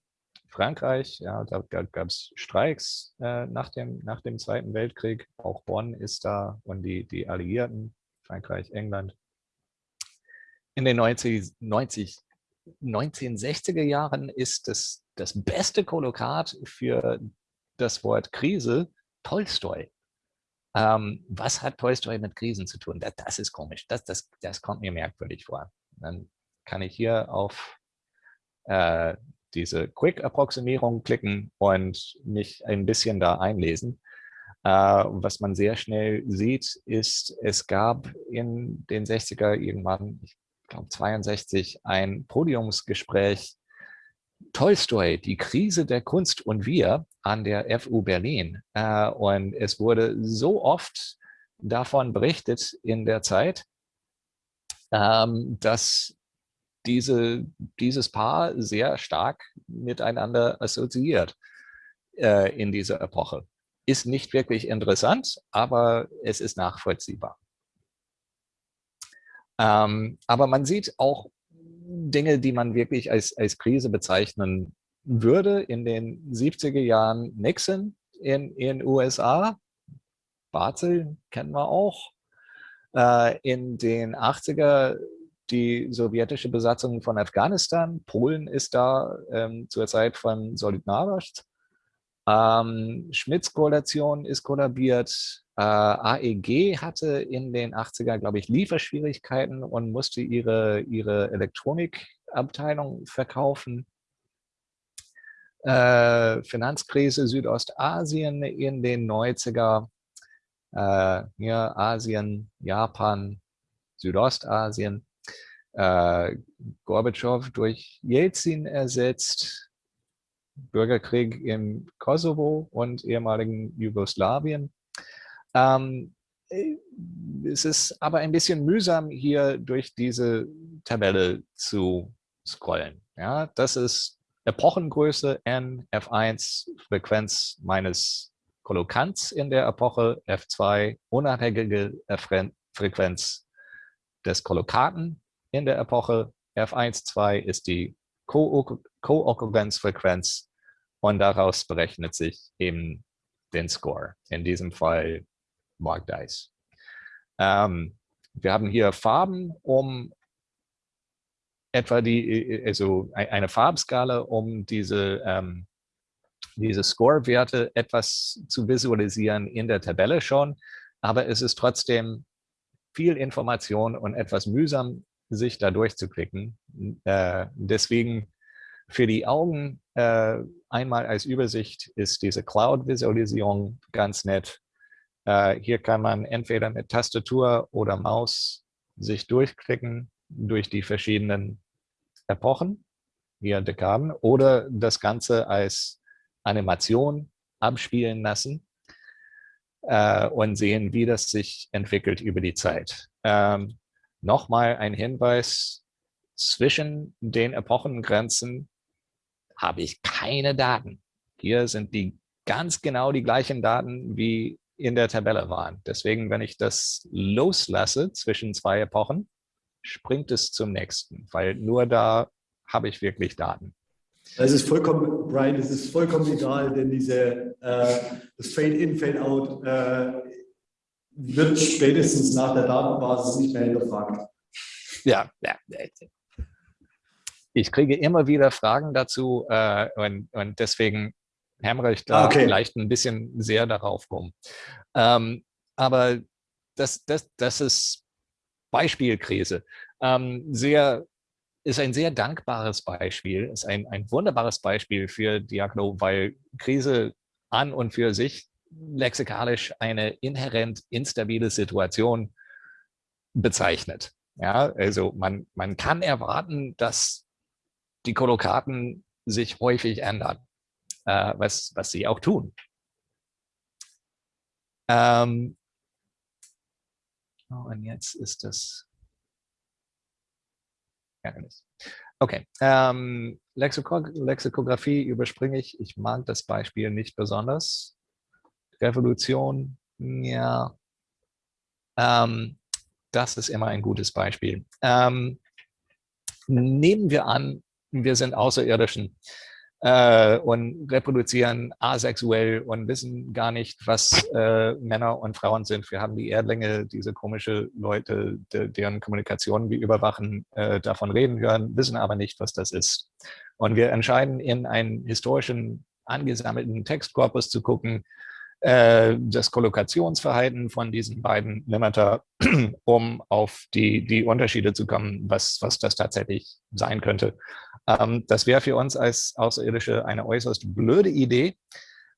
Frankreich, ja, da gab es Streiks äh, nach, dem, nach dem Zweiten Weltkrieg. Auch Bonn ist da und die, die Alliierten, Frankreich, England. In den 90, 90, 1960er Jahren ist das, das beste Kolokat für das Wort Krise Tolstoi. Ähm, was hat Tolstoi mit Krisen zu tun? Das, das ist komisch. Das, das, das kommt mir merkwürdig vor. Dann kann ich hier auf äh, diese Quick-Approximierung klicken und mich ein bisschen da einlesen. Äh, was man sehr schnell sieht, ist, es gab in den 60er irgendwann, ich glaube 62, ein Podiumsgespräch Tolstoi, die Krise der Kunst und wir an der FU Berlin. Äh, und es wurde so oft davon berichtet in der Zeit, ähm, dass diese, dieses Paar sehr stark miteinander assoziiert äh, in dieser Epoche. Ist nicht wirklich interessant, aber es ist nachvollziehbar. Ähm, aber man sieht auch Dinge, die man wirklich als, als Krise bezeichnen würde. In den 70er Jahren Nixon in den USA, Barzel kennen wir auch. Äh, in den 80er die sowjetische Besatzung von Afghanistan. Polen ist da ähm, zur Zeit von Solidarność. Ähm, Schmitz-Koalition ist kollabiert. Äh, AEG hatte in den 80er, glaube ich, Lieferschwierigkeiten und musste ihre, ihre Elektronikabteilung verkaufen. Äh, Finanzkrise Südostasien in den 90er. Äh, ja, Asien, Japan, Südostasien äh, Gorbatschow durch Jelzin ersetzt, Bürgerkrieg im Kosovo und ehemaligen Jugoslawien. Ähm, äh, es ist aber ein bisschen mühsam, hier durch diese Tabelle zu scrollen. Ja, das ist Epochengröße n, F1, Frequenz meines Kollokants in der Epoche, F2, unabhängige Frequenz des Kollokaten in der Epoche. F1, 2 ist die Co-Okkurrenzfrequenz und daraus berechnet sich eben den Score. In diesem Fall Mark Dice. Ähm, wir haben hier Farben, um etwa die, also eine Farbskala, um diese, ähm, diese Score-Werte etwas zu visualisieren in der Tabelle schon. Aber es ist trotzdem viel Information und etwas mühsam sich da durchzuklicken. Äh, deswegen für die Augen äh, einmal als Übersicht ist diese Cloud-Visualisierung ganz nett. Äh, hier kann man entweder mit Tastatur oder Maus sich durchklicken durch die verschiedenen Epochen, hier Dekaden, oder das Ganze als Animation abspielen lassen und sehen, wie das sich entwickelt über die Zeit. Ähm, Nochmal ein Hinweis, zwischen den Epochengrenzen habe ich keine Daten. Hier sind die ganz genau die gleichen Daten, wie in der Tabelle waren. Deswegen, wenn ich das loslasse zwischen zwei Epochen, springt es zum nächsten, weil nur da habe ich wirklich Daten. Das ist vollkommen, Brian, das ist vollkommen egal, denn diese, äh, das Fade-in, Fade-out äh, wird spätestens nach der Datenbasis nicht mehr hinterfragt. Ja, ja. Ich kriege immer wieder Fragen dazu äh, und, und deswegen hämmere ich da okay. vielleicht ein bisschen sehr darauf rum. Ähm, aber das, das, das ist Beispielkrise. Ähm, sehr, ist ein sehr dankbares Beispiel, ist ein, ein wunderbares Beispiel für Diagno, weil Krise an und für sich lexikalisch eine inhärent instabile Situation bezeichnet. Ja, also man, man kann erwarten, dass die Kolokaten sich häufig ändern, äh, was, was sie auch tun. Ähm, oh, und jetzt ist das Ärgernis. Okay, ähm, Lexiko Lexikographie überspringe ich. Ich mag das Beispiel nicht besonders. Revolution, ja. Ähm, das ist immer ein gutes Beispiel. Ähm, nehmen wir an, wir sind Außerirdischen äh, und reproduzieren asexuell und wissen gar nicht, was äh, Männer und Frauen sind. Wir haben die Erdlinge, diese komische Leute, de deren Kommunikation wir überwachen, äh, davon reden hören, wissen aber nicht, was das ist. Und wir entscheiden, in einen historischen angesammelten Textkorpus zu gucken, äh, das Kollokationsverhalten von diesen beiden Limiter, [clears throat] um auf die, die Unterschiede zu kommen, was, was das tatsächlich sein könnte. Ähm, das wäre für uns als Außerirdische eine äußerst blöde Idee,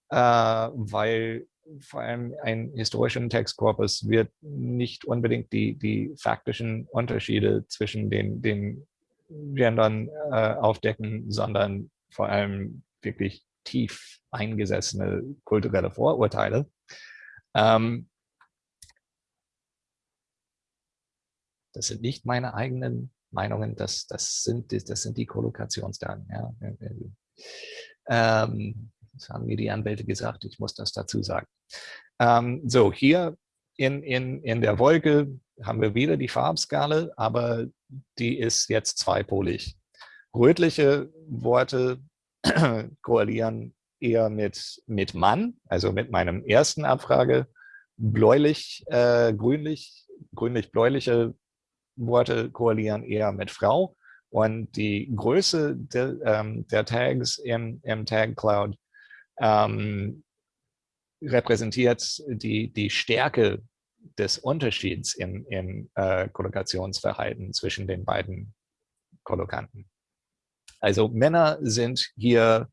äh, weil vor allem ein historischen Textkorpus wird nicht unbedingt die, die faktischen Unterschiede zwischen den, den Gendern äh, aufdecken, sondern vor allem wirklich tief eingesessene kulturelle Vorurteile. Ähm, das sind nicht meine eigenen Meinungen, das, das, sind, das sind die Kollokationsdaten. Ja. Ähm, das haben mir die Anwälte gesagt, ich muss das dazu sagen. Ähm, so, hier in, in, in der Wolke haben wir wieder die Farbskala, aber die ist jetzt zweipolig. Rötliche Worte [clears throat] koalieren eher mit, mit Mann, also mit meinem ersten Abfrage. Bläulich, äh, grünlich, grünlich-bläuliche Worte koalieren eher mit Frau. Und die Größe de, ähm, der Tags im, im Tag Cloud ähm, repräsentiert die, die Stärke des Unterschieds im, im äh, Kollokationsverhalten zwischen den beiden Kollokanten. Also Männer sind hier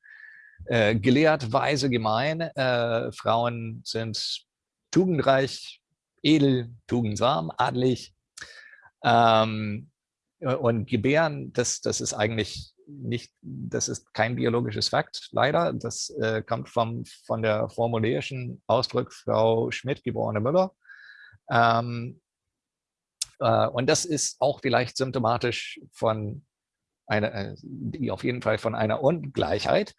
äh, gelehrt, weise, gemein. Äh, Frauen sind tugendreich, edel, tugendsam, adlig. Ähm, und Gebären, das, das ist eigentlich nicht, das ist kein biologisches Fakt, leider. Das äh, kommt vom, von der formulärischen Ausdruck Frau Schmidt, geborene Müller. Ähm, äh, und das ist auch vielleicht symptomatisch von einer, äh, die auf jeden Fall von einer Ungleichheit,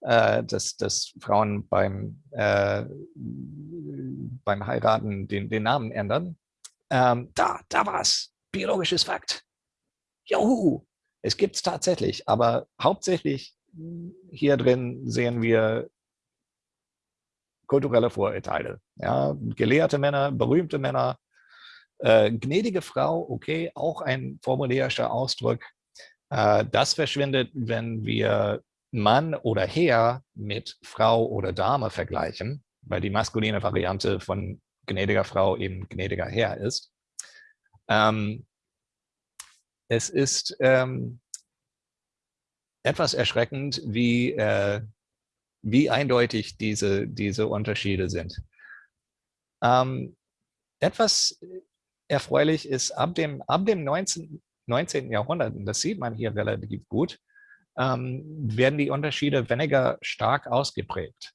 äh, dass, dass Frauen beim, äh, beim Heiraten den, den Namen ändern. Ähm, da, da war es. Biologisches Fakt. Juhu! Es gibt es tatsächlich, aber hauptsächlich hier drin sehen wir kulturelle Vorurteile. Ja, gelehrte Männer, berühmte Männer, äh, gnädige Frau, okay, auch ein formulärischer Ausdruck, das verschwindet, wenn wir Mann oder Herr mit Frau oder Dame vergleichen, weil die maskuline Variante von gnädiger Frau eben gnädiger Herr ist. Ähm, es ist ähm, etwas erschreckend, wie, äh, wie eindeutig diese, diese Unterschiede sind. Ähm, etwas erfreulich ist, ab dem, ab dem 19, 19. Jahrhundert, und das sieht man hier relativ gut, ähm, werden die Unterschiede weniger stark ausgeprägt.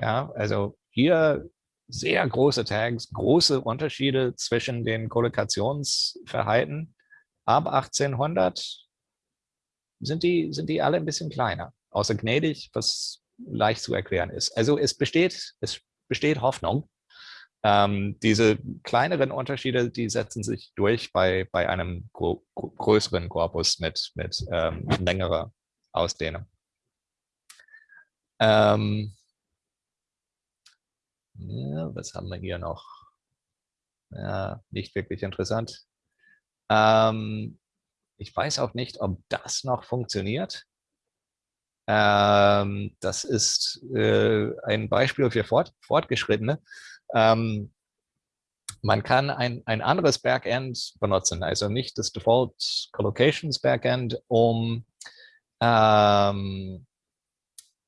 Ja, also hier sehr große Tags, große Unterschiede zwischen den Kollokationsverhalten. Ab 1800 sind die, sind die alle ein bisschen kleiner, außer gnädig, was leicht zu erklären ist. Also es besteht, es besteht Hoffnung, ähm, diese kleineren Unterschiede, die setzen sich durch bei, bei einem größeren Korpus mit, mit ähm, längerer Ausdehnung. Ähm, ja, was haben wir hier noch? Ja, nicht wirklich interessant. Ähm, ich weiß auch nicht, ob das noch funktioniert. Ähm, das ist äh, ein Beispiel für Fort, Fortgeschrittene. Ähm, man kann ein, ein anderes Backend benutzen, also nicht das Default Collocations Backend, um ähm,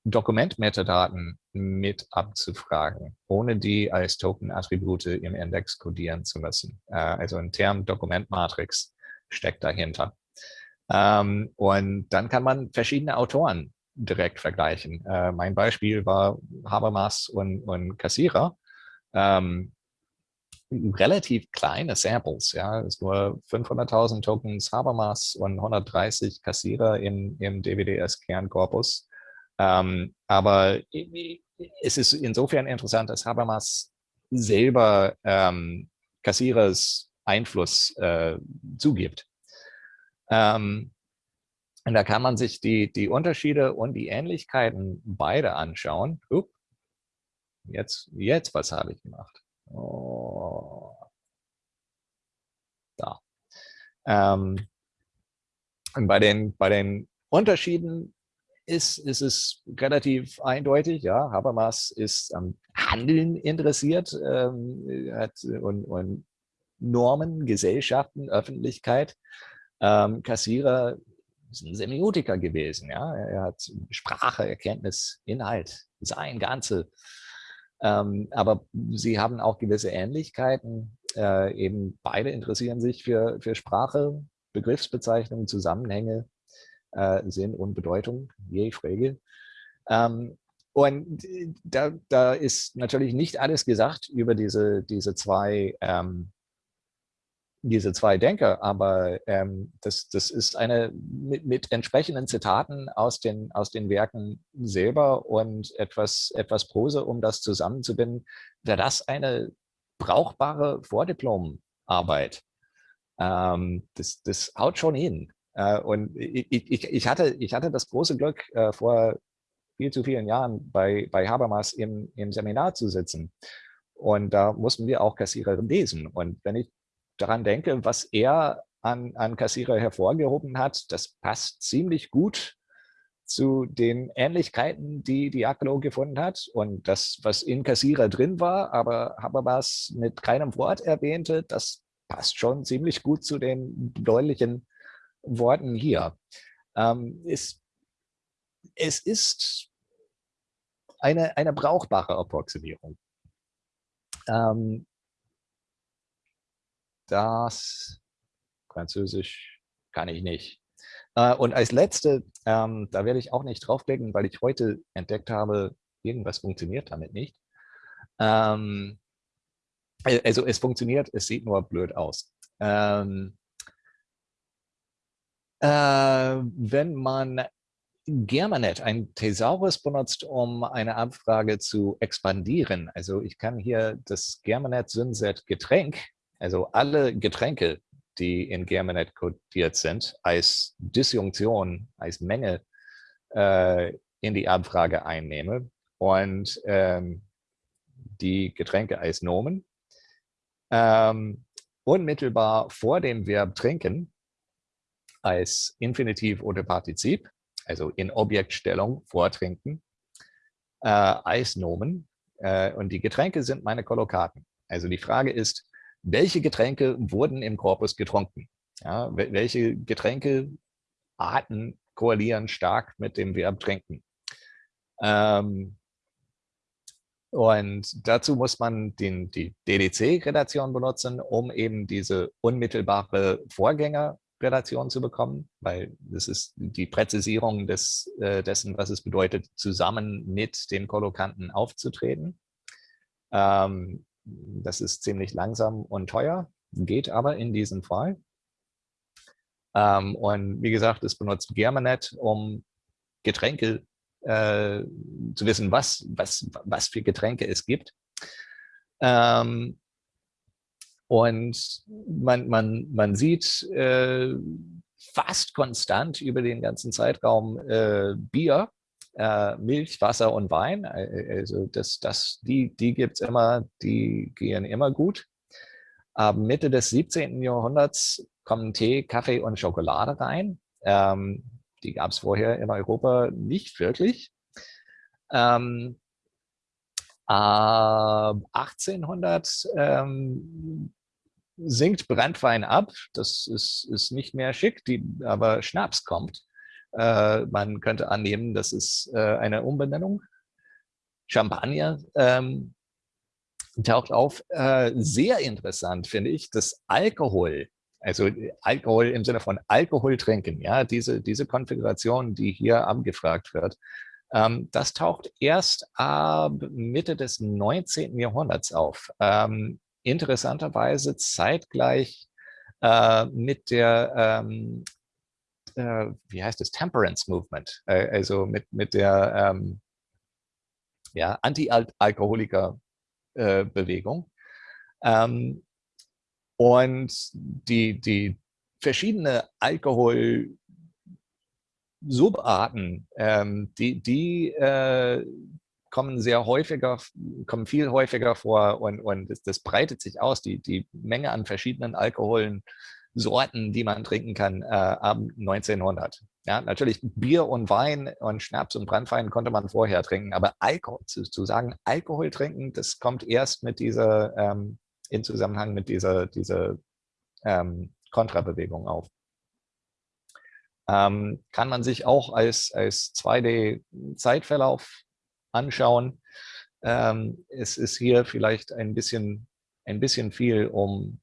Dokumentmetadaten mit abzufragen, ohne die als Token-Attribute im Index codieren zu müssen. Äh, also ein Term-Dokument-Matrix steckt dahinter. Ähm, und dann kann man verschiedene Autoren direkt vergleichen. Äh, mein Beispiel war Habermas und, und Kassierer. Ähm, relativ kleine Samples, ja, es ist nur 500.000 Tokens Habermas und 130 Kassierer im, im DWDS-Kernkorpus. Ähm, aber es ist insofern interessant, dass Habermas selber ähm, Kassierers Einfluss äh, zugibt. Ähm, und da kann man sich die, die Unterschiede und die Ähnlichkeiten beide anschauen. Uh, jetzt, jetzt, was habe ich gemacht? Oh. Da. Ähm, und bei den, bei den Unterschieden ist, ist es relativ eindeutig. Ja, Habermas ist am Handeln interessiert ähm, hat, und, und Normen, Gesellschaften, Öffentlichkeit. Ähm, Kassierer ist ein Semiotiker gewesen. Ja? Er hat Sprache, Erkenntnis, Inhalt, sein Ganze. Ähm, aber sie haben auch gewisse Ähnlichkeiten. Äh, eben beide interessieren sich für, für Sprache, Begriffsbezeichnungen, Zusammenhänge, äh, Sinn und Bedeutung, je Frage. Ähm, und da, da ist natürlich nicht alles gesagt über diese, diese zwei ähm, diese zwei Denker, aber ähm, das, das ist eine mit, mit, entsprechenden Zitaten aus den, aus den Werken selber und etwas, etwas Prose, um das zusammenzubinden, wäre das eine brauchbare Vordiplomarbeit. Ähm, das, das haut schon hin. Äh, und ich, ich, ich, hatte, ich hatte das große Glück, äh, vor viel zu vielen Jahren bei, bei Habermas im, im Seminar zu sitzen. Und da mussten wir auch Kassierer lesen. Und wenn ich daran denke, was er an, an Kassierer hervorgehoben hat, das passt ziemlich gut zu den Ähnlichkeiten, die Aklo gefunden hat. Und das, was in Kassierer drin war, aber Habermas mit keinem Wort erwähnte, das passt schon ziemlich gut zu den deutlichen Worten hier. Ähm, es, es ist eine, eine brauchbare Approximierung. Ähm, das Französisch kann ich nicht. Äh, und als letzte, ähm, da werde ich auch nicht draufklicken, weil ich heute entdeckt habe, irgendwas funktioniert damit nicht. Ähm, also es funktioniert, es sieht nur blöd aus. Ähm, äh, wenn man Germanet, ein Thesaurus benutzt, um eine Abfrage zu expandieren. Also ich kann hier das Germanet Synset Getränk also alle Getränke, die in Germanet codiert sind, als Disjunktion, als Menge äh, in die Abfrage einnehme und ähm, die Getränke als Nomen ähm, unmittelbar vor dem Verb trinken als Infinitiv oder Partizip, also in Objektstellung vortrinken, äh, als Nomen. Äh, und die Getränke sind meine Kollokaten. Also die Frage ist, welche Getränke wurden im Korpus getrunken? Ja, welche Getränkearten koalieren stark mit dem Verb trinken? Ähm, und dazu muss man den, die DDC-Relation benutzen, um eben diese unmittelbare Vorgängerrelation zu bekommen, weil das ist die Präzisierung des, äh, dessen, was es bedeutet, zusammen mit dem Kollokanten aufzutreten. Ähm, das ist ziemlich langsam und teuer, geht aber in diesem Fall. Ähm, und wie gesagt, es benutzt Germanet, um Getränke äh, zu wissen, was, was, was für Getränke es gibt. Ähm, und man, man, man sieht äh, fast konstant über den ganzen Zeitraum äh, Bier äh, Milch, Wasser und Wein. Äh, also das, das, die die gibt es immer, die gehen immer gut. Ab Mitte des 17. Jahrhunderts kommen Tee, Kaffee und Schokolade rein. Ähm, die gab es vorher in Europa nicht wirklich. Ähm, äh, 1800 ähm, sinkt Brandwein ab. Das ist, ist nicht mehr schick, die, aber Schnaps kommt. Äh, man könnte annehmen, das ist äh, eine Umbenennung. Champagner ähm, taucht auf. Äh, sehr interessant finde ich, dass Alkohol, also Alkohol im Sinne von Alkohol trinken, ja, diese, diese Konfiguration, die hier abgefragt wird, ähm, das taucht erst ab Mitte des 19. Jahrhunderts auf. Ähm, interessanterweise zeitgleich äh, mit der, ähm, äh, wie heißt es, Temperance Movement, äh, also mit, mit der ähm, ja, Anti-Alkoholiker-Bewegung. Ähm, und die, die verschiedene Alkohol Subarten, ähm, die, die äh, kommen sehr häufiger, kommen viel häufiger vor und, und das, das, breitet sich aus, die, die Menge an verschiedenen Alkoholen, Sorten, die man trinken kann, äh, ab 1900. Ja, natürlich Bier und Wein und Schnaps und Brandwein konnte man vorher trinken, aber Alkohol, zu, zu sagen, Alkohol trinken, das kommt erst mit dieser, ähm, in Zusammenhang mit dieser, dieser ähm, Kontrabewegung auf. Ähm, kann man sich auch als, als 2D-Zeitverlauf anschauen. Ähm, es ist hier vielleicht ein bisschen, ein bisschen viel, um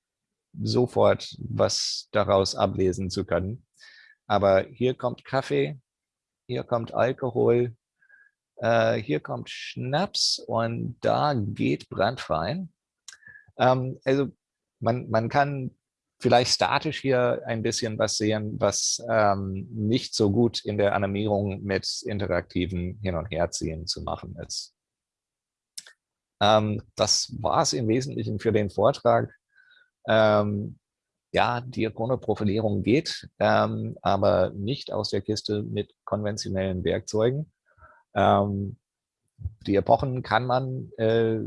sofort was daraus ablesen zu können. Aber hier kommt Kaffee, hier kommt Alkohol, äh, hier kommt Schnaps und da geht Brandwein. Ähm, also man, man kann vielleicht statisch hier ein bisschen was sehen, was ähm, nicht so gut in der Animierung mit interaktiven Hin- und Herziehen zu machen ist. Ähm, das war es im Wesentlichen für den Vortrag. Ähm, ja, Diachronoprofilierung geht, ähm, aber nicht aus der Kiste mit konventionellen Werkzeugen. Ähm, die Epochen kann man äh,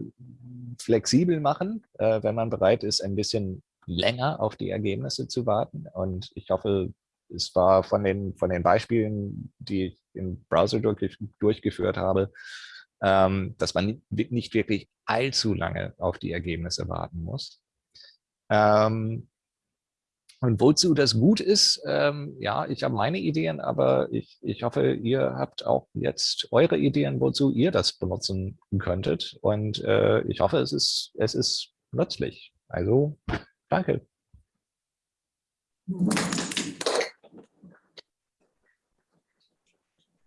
flexibel machen, äh, wenn man bereit ist, ein bisschen länger auf die Ergebnisse zu warten. Und ich hoffe, es war von den, von den Beispielen, die ich im Browser durch, durchgeführt habe, ähm, dass man nicht wirklich allzu lange auf die Ergebnisse warten muss. Ähm, und wozu das gut ist, ähm, ja, ich habe meine Ideen, aber ich, ich hoffe, ihr habt auch jetzt eure Ideen, wozu ihr das benutzen könntet. Und äh, ich hoffe, es ist, es ist nützlich. Also Danke.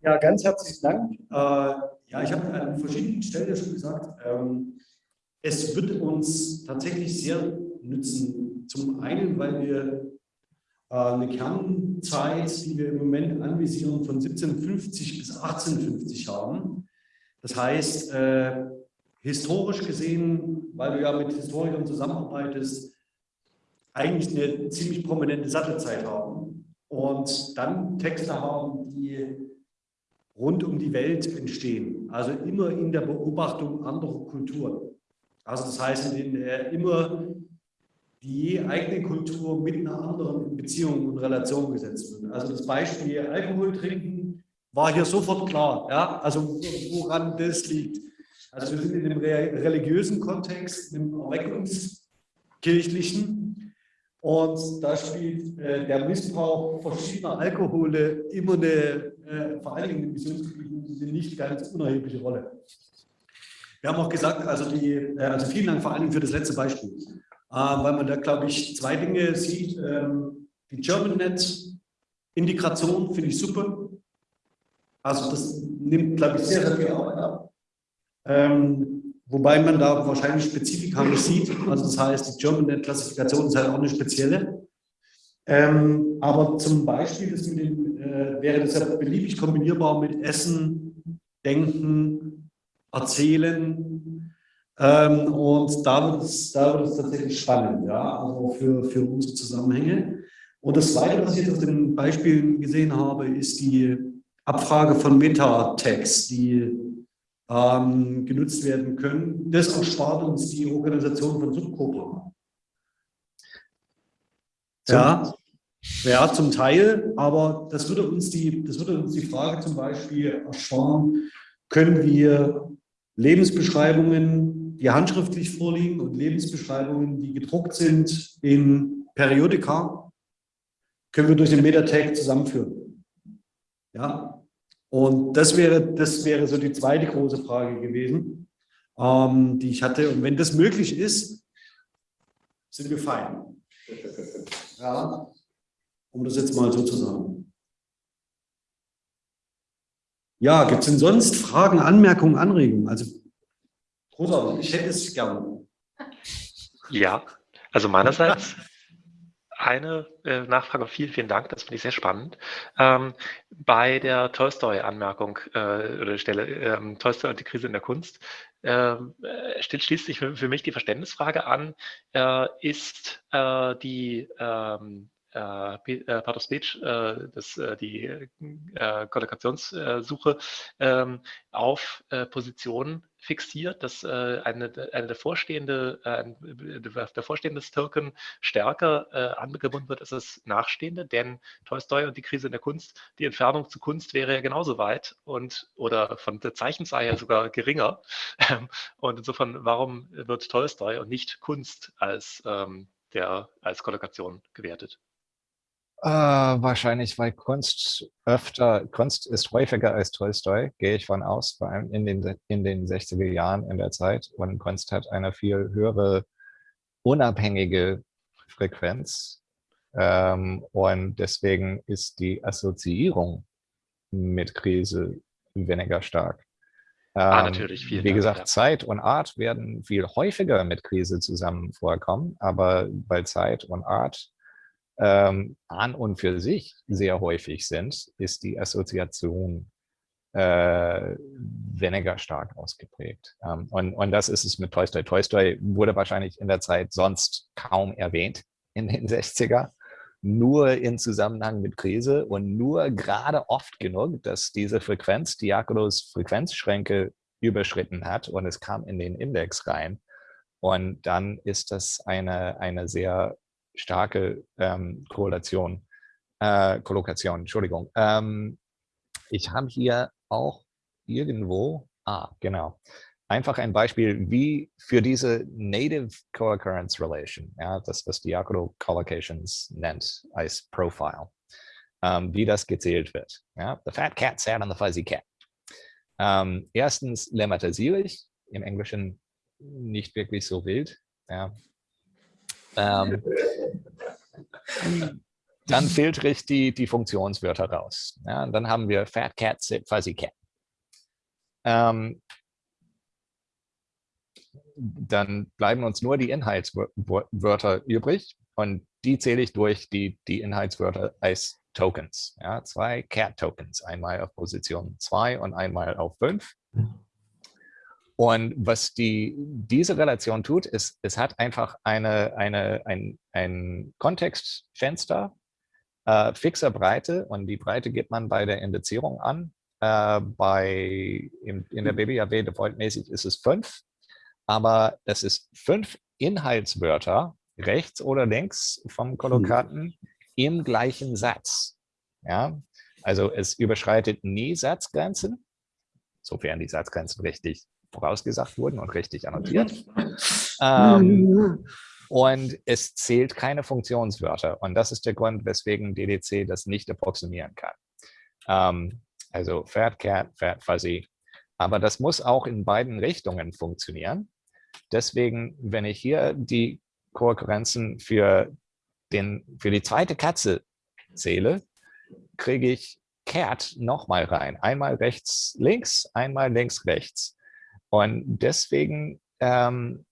Ja, ganz herzlichen Dank. Äh, ja, ich habe an verschiedenen Stellen ja schon gesagt, ähm, es wird uns tatsächlich sehr nützen. Zum einen, weil wir äh, eine Kernzeit, die wir im Moment anvisieren, von 1750 bis 1850 haben. Das heißt, äh, historisch gesehen, weil du ja mit Historikern zusammenarbeitest, eigentlich eine ziemlich prominente Sattelzeit haben und dann Texte haben, die rund um die Welt entstehen. Also immer in der Beobachtung anderer Kulturen. Also das heißt, in der immer die eigene Kultur mit einer anderen in Beziehung und Relation gesetzt wird. Also das Beispiel Alkohol trinken war hier sofort klar. Ja? Also woran das liegt. Also wir sind in einem religiösen Kontext, einem erweckungskirchlichen und da spielt äh, der Missbrauch verschiedener Alkohole immer eine, äh, vor allen Dingen in Missionsgebieten, eine nicht ganz unerhebliche Rolle. Wir haben auch gesagt, also, die, äh, also vielen Dank vor allen Dingen für das letzte Beispiel, weil man da, glaube ich, zwei Dinge sieht. Ähm, die GermanNet-Integration finde ich super. Also das nimmt, glaube ich, sehr, sehr viel Arbeit ab. Ähm, Wobei man da wahrscheinlich Spezifika nicht sieht. Also das heißt, die GermanNet-Klassifikation ist halt auch eine spezielle. Ähm, aber zum Beispiel dem, äh, wäre das ja beliebig kombinierbar mit Essen, Denken, Erzählen. Ähm, und da wird, es, da wird es tatsächlich spannend, ja, also für, für unsere Zusammenhänge. Und das Zweite, was ich jetzt auf den Beispielen gesehen habe, ist die Abfrage von Metatext, die ähm, genutzt werden können. Das erspart uns die Organisation von Subgruppen. Ja, ja, zum Teil, aber das würde, uns die, das würde uns die Frage zum Beispiel ersparen, können wir Lebensbeschreibungen, die handschriftlich vorliegen und Lebensbeschreibungen, die gedruckt sind in Periodika, können wir durch den Metatag zusammenführen. Ja, Und das wäre, das wäre so die zweite große Frage gewesen, ähm, die ich hatte. Und wenn das möglich ist, sind wir fein. Ja, um das jetzt mal so zu sagen. Ja, gibt es denn sonst Fragen, Anmerkungen, Anregungen? Also, großartig, ich hätte es gerne. Ja, also meinerseits [laughs] eine äh, Nachfrage, vielen, vielen Dank, das finde ich sehr spannend. Ähm, bei der Tolstoi-Anmerkung äh, oder Stelle, ähm, Tolstoi und die Krise in der Kunst, ähm, äh, stellt schließlich für, für, mich die Verständnisfrage an, äh, ist äh, die ähm, äh, äh, Part of Speech, äh, das, äh, die äh, Kollokationssuche ähm, auf äh, Positionen fixiert, dass eine, eine der vorstehende, der vorstehende Token stärker angebunden wird als das nachstehende, denn Tolstoi und die Krise in der Kunst, die Entfernung zu Kunst wäre ja genauso weit und oder von der Zeichenzahl her sogar geringer. Ähm, und insofern, warum wird Tolstoi und nicht Kunst als, ähm, der, als Kollokation gewertet? Äh, wahrscheinlich, weil Kunst öfter, Kunst ist häufiger als Tolstoi, gehe ich von aus, vor allem in den, in den 60er Jahren in der Zeit. Und Kunst hat eine viel höhere unabhängige Frequenz. Ähm, und deswegen ist die Assoziierung mit Krise weniger stark. Ah, ähm, natürlich, Wie Dank, gesagt, ja. Zeit und Art werden viel häufiger mit Krise zusammen vorkommen, aber bei Zeit und Art ähm, an und für sich sehr häufig sind, ist die Assoziation äh, weniger stark ausgeprägt. Ähm, und, und das ist es mit Tolstoi. Tolstoi wurde wahrscheinlich in der Zeit sonst kaum erwähnt in den [laughs] 60er, nur in Zusammenhang mit Krise und nur gerade oft genug, dass diese Frequenz, Diakonos Frequenzschränke überschritten hat und es kam in den Index rein. Und dann ist das eine, eine sehr starke ähm, Korrelation, äh, Kollokation, Entschuldigung. Ähm, ich habe hier auch irgendwo, ah, genau, einfach ein Beispiel, wie für diese Native Co-Occurrence Relation, ja, das, was Diacono Collocations nennt als Profile, ähm, wie das gezählt wird. Ja. The fat cat sat on the fuzzy cat. Ähm, erstens lemmatisiere ich, im Englischen nicht wirklich so wild. Ja. Ähm, dann [laughs] filtere ich die, die Funktionswörter raus. Ja, dann haben wir Fat Cat, Fuzzy Cat. Ähm, dann bleiben uns nur die Inhaltswörter übrig und die zähle ich durch die, die Inhaltswörter als Tokens. Ja, zwei Cat-Tokens, einmal auf Position 2 und einmal auf 5. Und was die, diese Relation tut, ist, es hat einfach eine, eine, ein, ein Kontextfenster äh, fixer Breite und die Breite gibt man bei der Indizierung an. Äh, bei, in, in der BBAW defaultmäßig ist es fünf, aber das ist fünf Inhaltswörter rechts oder links vom Kollokaten mhm. im gleichen Satz. Ja? Also es überschreitet nie Satzgrenzen, sofern die Satzgrenzen richtig vorausgesagt wurden und richtig annotiert. [laughs] ähm, und es zählt keine Funktionswörter. Und das ist der Grund, weswegen DDC das nicht approximieren kann. Ähm, also Fat Cat, Fat Fuzzy. Aber das muss auch in beiden Richtungen funktionieren. Deswegen, wenn ich hier die Kohärenzen für, den, für die zweite Katze zähle, kriege ich Cat nochmal rein. Einmal rechts, links, einmal links, rechts. Und deswegen ähm,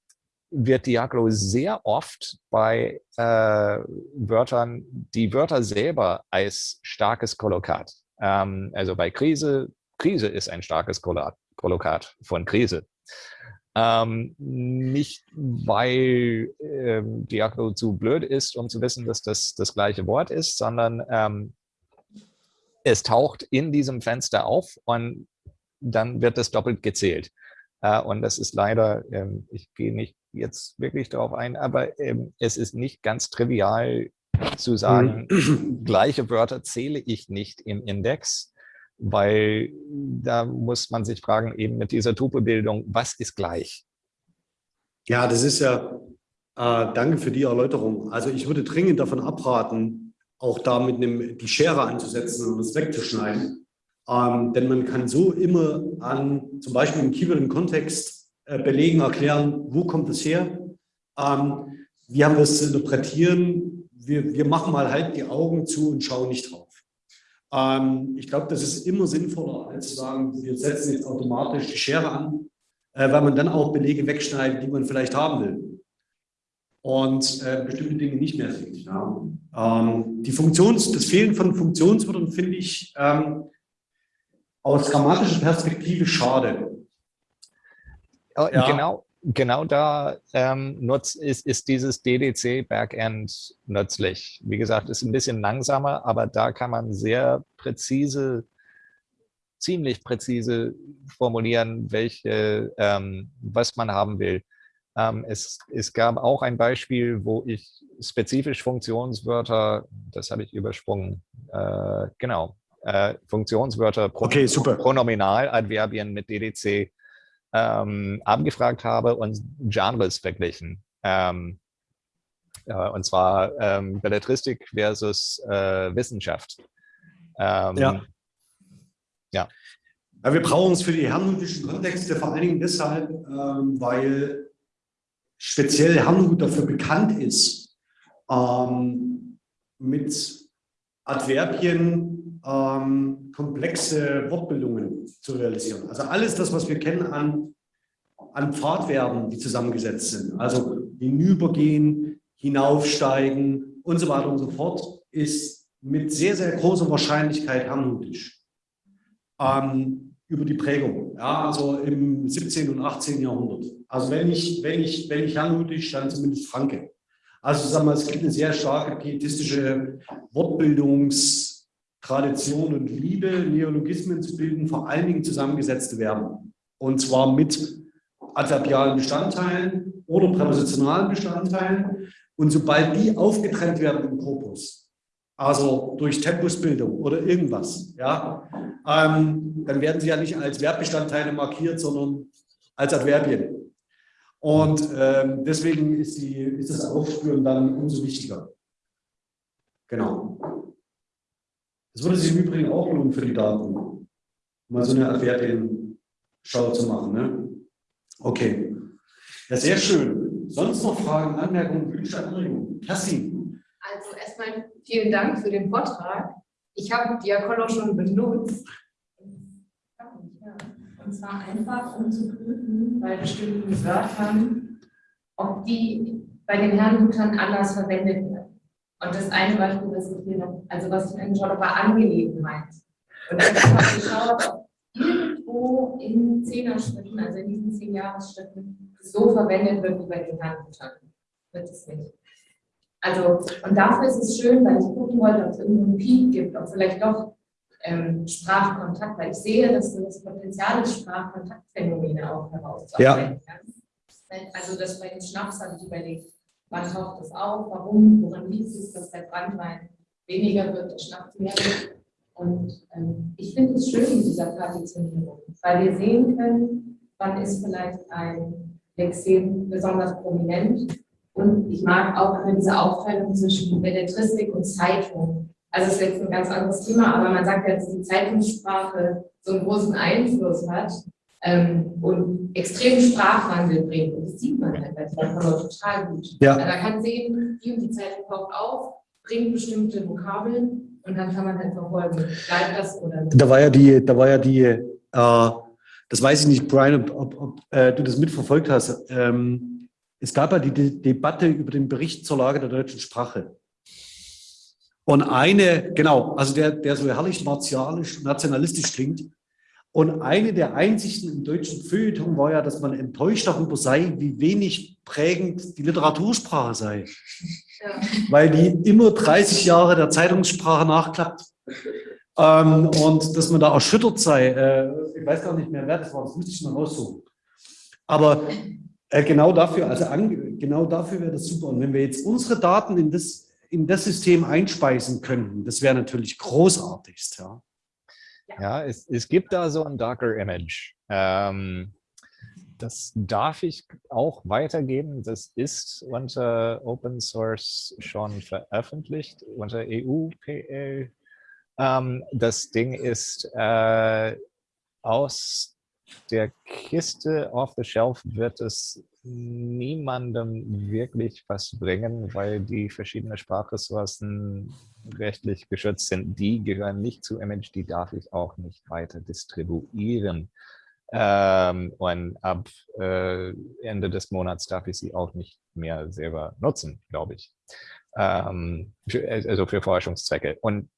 wird Diaglo sehr oft bei äh, Wörtern, die Wörter selber als starkes Kollokat. Ähm, also bei Krise, Krise ist ein starkes Kollokat von Krise. Ähm, nicht, weil ähm, Diaglo zu blöd ist, um zu wissen, dass das das gleiche Wort ist, sondern ähm, es taucht in diesem Fenster auf und dann wird das doppelt gezählt. Und das ist leider, ähm, ich gehe nicht jetzt wirklich darauf ein, aber ähm, es ist nicht ganz trivial zu sagen, mhm. [clears throat] gleiche Wörter zähle ich nicht im Index, weil da muss man sich fragen, eben mit dieser Tupelbildung, was ist gleich? Ja, das ist ja, äh, danke für die Erläuterung. Also ich würde dringend davon abraten, auch da mit einem, die Schere anzusetzen und es wegzuschneiden. Ähm, denn man kann so immer an, zum Beispiel im Keyword im Kontext, äh, belegen, erklären, wo kommt es her, ähm, wie haben wir es zu interpretieren, wir, wir machen mal halt die Augen zu und schauen nicht drauf. Ähm, ich glaube, das ist immer sinnvoller, als zu sagen, wir setzen jetzt automatisch die Schere an, äh, weil man dann auch Belege wegschneidet, die man vielleicht haben will und äh, bestimmte Dinge nicht mehr sieht. Ja. Ähm, die Funktions, das Fehlen von Funktionswörtern finde ich ähm, aus grammatischer Perspektive schade. Oh, ja. Genau, genau da ähm, nutz, ist, ist dieses DDC-Backend nützlich. Wie gesagt, ist ein bisschen langsamer, aber da kann man sehr präzise, ziemlich präzise formulieren, welche, ähm, was man haben will. Ähm, es, es gab auch ein Beispiel, wo ich spezifisch Funktionswörter, das habe ich übersprungen, äh, genau, äh, Funktionswörter, Pro okay. Pronominaladverbien mit DDC ähm, abgefragt habe und Genres verglichen. Ähm, äh, und zwar ähm, Belletristik versus äh, Wissenschaft. Ähm, ja. ja. Ja, wir brauchen es für die herrnhutischen Kontexte vor allen Dingen deshalb, ähm, weil speziell Herrnhut dafür bekannt ist, ähm, mit Adverbien ähm, komplexe Wortbildungen zu realisieren. Also alles das, was wir kennen an, an Pfadverben, die zusammengesetzt sind, also hinübergehen, hinaufsteigen und so weiter und so fort, ist mit sehr, sehr großer Wahrscheinlichkeit herrnhutisch. Ähm, über die Prägung, ja, also im 17. und 18. Jahrhundert. Also wenn ich, wenn ich, wenn ich herrnhutisch, dann zumindest Franke. Also sagen wir, es gibt eine sehr starke pietistische Wortbildungstradition und Liebe, Neologismen zu bilden, vor allen Dingen zusammengesetzte Verben. Und zwar mit adverbialen Bestandteilen oder präpositionalen Bestandteilen. Und sobald die aufgetrennt werden im Korpus, also durch Tempusbildung oder irgendwas, ja, ähm, dann werden sie ja nicht als Verbbestandteile markiert, sondern als Adverbien. Und ähm, deswegen ist, die, ist das Aufspüren dann umso wichtiger. Genau. Das würde sich im Übrigen auch lohnen für die Daten, mal so eine Adverbien-Schau zu machen. Ne? Okay. Ja, sehr schön. Sonst noch Fragen, Anmerkungen, Wünsche, Anregungen? Kerstin. Also erstmal vielen Dank für den Vortrag. Ich habe Diakono schon benutzt. Und zwar einfach, um zu prüfen, bei bestimmten Wörtern, ob die bei den Herrngütern anders verwendet werden. Und das eine Beispiel, das ich hier noch, also was ich mir angeschaut habe, war Angelegenheit. Und ich habe geschaut, ob irgendwo in Zehner-Schritten, also in diesen zehn Jahresschritten, so verwendet wird wie bei den Herrngütern. Wird es nicht. Also, und dafür ist es schön, weil ich gucken wollte, ob es irgendwo einen Peak gibt, ob vielleicht doch ähm, Sprachkontakt, weil ich sehe, dass du das Potenzial des Sprachkontaktphänomene auch herauszuarbeiten ja. kannst. Also das bei dem Schnaps habe ich überlegt, wann taucht das auf, warum, woran liegt es, dass der Brandwein weniger wird, der Schnaps mehr wird. Und ähm, ich finde es schön in dieser Partitionierung, weil wir sehen können, wann ist vielleicht ein Lexem besonders prominent und ich mag auch immer diese Aufteilung zwischen Belletristik und Zeitung. Also es ist jetzt ein ganz anderes Thema, aber man sagt ja, dass die Zeitungssprache so einen großen Einfluss hat ähm, und extremen Sprachwandel bringt. Und das sieht man halt bei Telefonor total gut. Ja. Also man kann sehen, die und die Zeitung taucht auf, bringt bestimmte Vokabeln und dann kann man halt verfolgen, bleibt das oder nicht. Da war ja die, da war ja die, äh, das weiß ich nicht, Brian, ob, ob, ob äh, du das mitverfolgt hast. Ähm, es gab ja die De Debatte über den Bericht zur Lage der deutschen Sprache. Und eine, genau, also der, der so herrlich martialisch, nationalistisch klingt. Und eine der Einsichten im deutschen Feuilleton war ja, dass man enttäuscht darüber sei, wie wenig prägend die Literatursprache sei. Ja. Weil die immer 30 Jahre der Zeitungssprache nachklappt. Ähm, und dass man da erschüttert sei. Äh, ich weiß gar nicht mehr, wer das war, das müsste ich mal raussuchen. Aber äh, genau dafür, also genau dafür wäre das super. Und wenn wir jetzt unsere Daten in das, in das System einspeisen könnten, das wäre natürlich großartigst. Ja, ja es, es gibt da so ein Docker-Image. Ähm, das darf ich auch weitergeben. Das ist unter Open Source schon veröffentlicht, unter EUPL Ähm, das Ding ist, äh, aus der Kiste off the shelf wird es niemandem wirklich was bringen, weil die verschiedenen Sprachressourcen rechtlich geschützt sind. Die gehören nicht zu Image, die darf ich auch nicht weiter distribuieren. Ähm, und ab äh, Ende des Monats darf ich sie auch nicht mehr selber nutzen, glaube ich. Ähm, für, also für Forschungszwecke. Und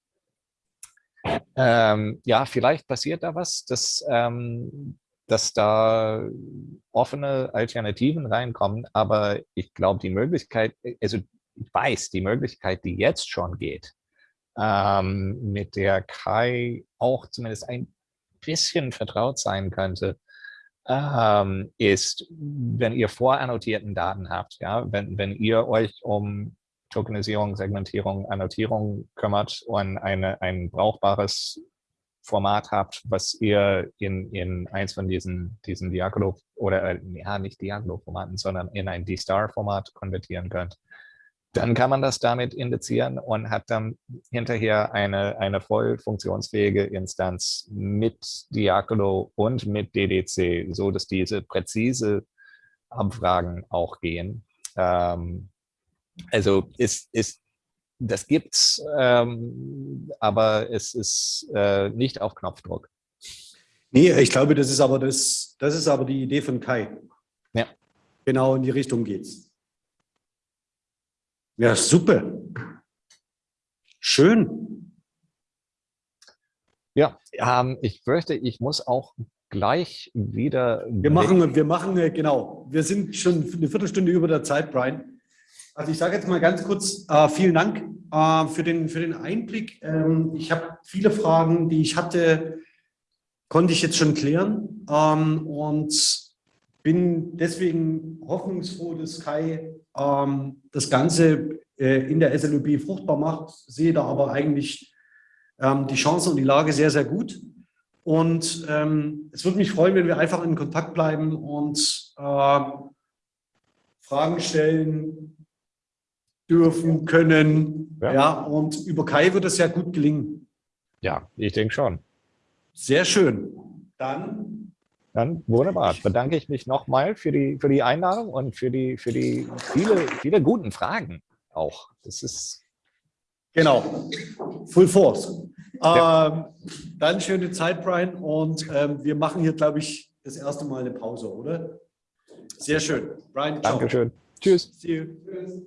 ähm, ja, vielleicht passiert da was, dass, ähm, dass da offene Alternativen reinkommen, aber ich glaube, die Möglichkeit, also ich weiß, die Möglichkeit, die jetzt schon geht, ähm, mit der Kai auch zumindest ein bisschen vertraut sein könnte, ähm, ist, wenn ihr vorannotierten Daten habt, ja, wenn, wenn ihr euch um Tokenisierung, Segmentierung, Annotierung kümmert und eine, ein brauchbares Format habt, was ihr in, in eins von diesen, diesen Diagolo oder äh, ja, nicht Diagolo-Formaten, sondern in ein D-Star-Format konvertieren könnt, dann kann man das damit indizieren und hat dann hinterher eine, eine voll funktionsfähige Instanz mit Diagolo und mit DDC, so dass diese präzise Abfragen auch gehen. Ähm, also ist, ist, das gibt's, ähm, aber es ist äh, nicht auf Knopfdruck. Nee, ich glaube, das ist aber das, das ist aber die Idee von Kai. Ja. Genau in die Richtung geht's. Ja, super. Schön. Ja, ähm, ich fürchte, ich muss auch gleich wieder. Wir machen, wir machen, äh, genau. Wir sind schon eine Viertelstunde über der Zeit, Brian. Also ich sage jetzt mal ganz kurz, äh, vielen Dank äh, für, den, für den Einblick. Ähm, ich habe viele Fragen, die ich hatte, konnte ich jetzt schon klären ähm, und bin deswegen hoffnungsfroh, dass Kai ähm, das Ganze äh, in der SLUB fruchtbar macht, sehe da aber eigentlich ähm, die Chancen und die Lage sehr, sehr gut. Und ähm, es würde mich freuen, wenn wir einfach in Kontakt bleiben und äh, Fragen stellen, dürfen, können. Ja. ja. und über Kai wird es ja gut gelingen. Ja, ich denke schon. Sehr schön. Dann dann wunderbar. Bedanke ich mich nochmal für die, für die Einladung und für die, für die viele, viele guten Fragen auch. Das ist. Genau. Full force. Ja. Ähm, dann schöne Zeit, Brian. Und ähm, wir machen hier, glaube ich, das erste Mal eine Pause, oder? Sehr schön. Brian, ciao. Dankeschön. Tschüss. See you. Tschüss.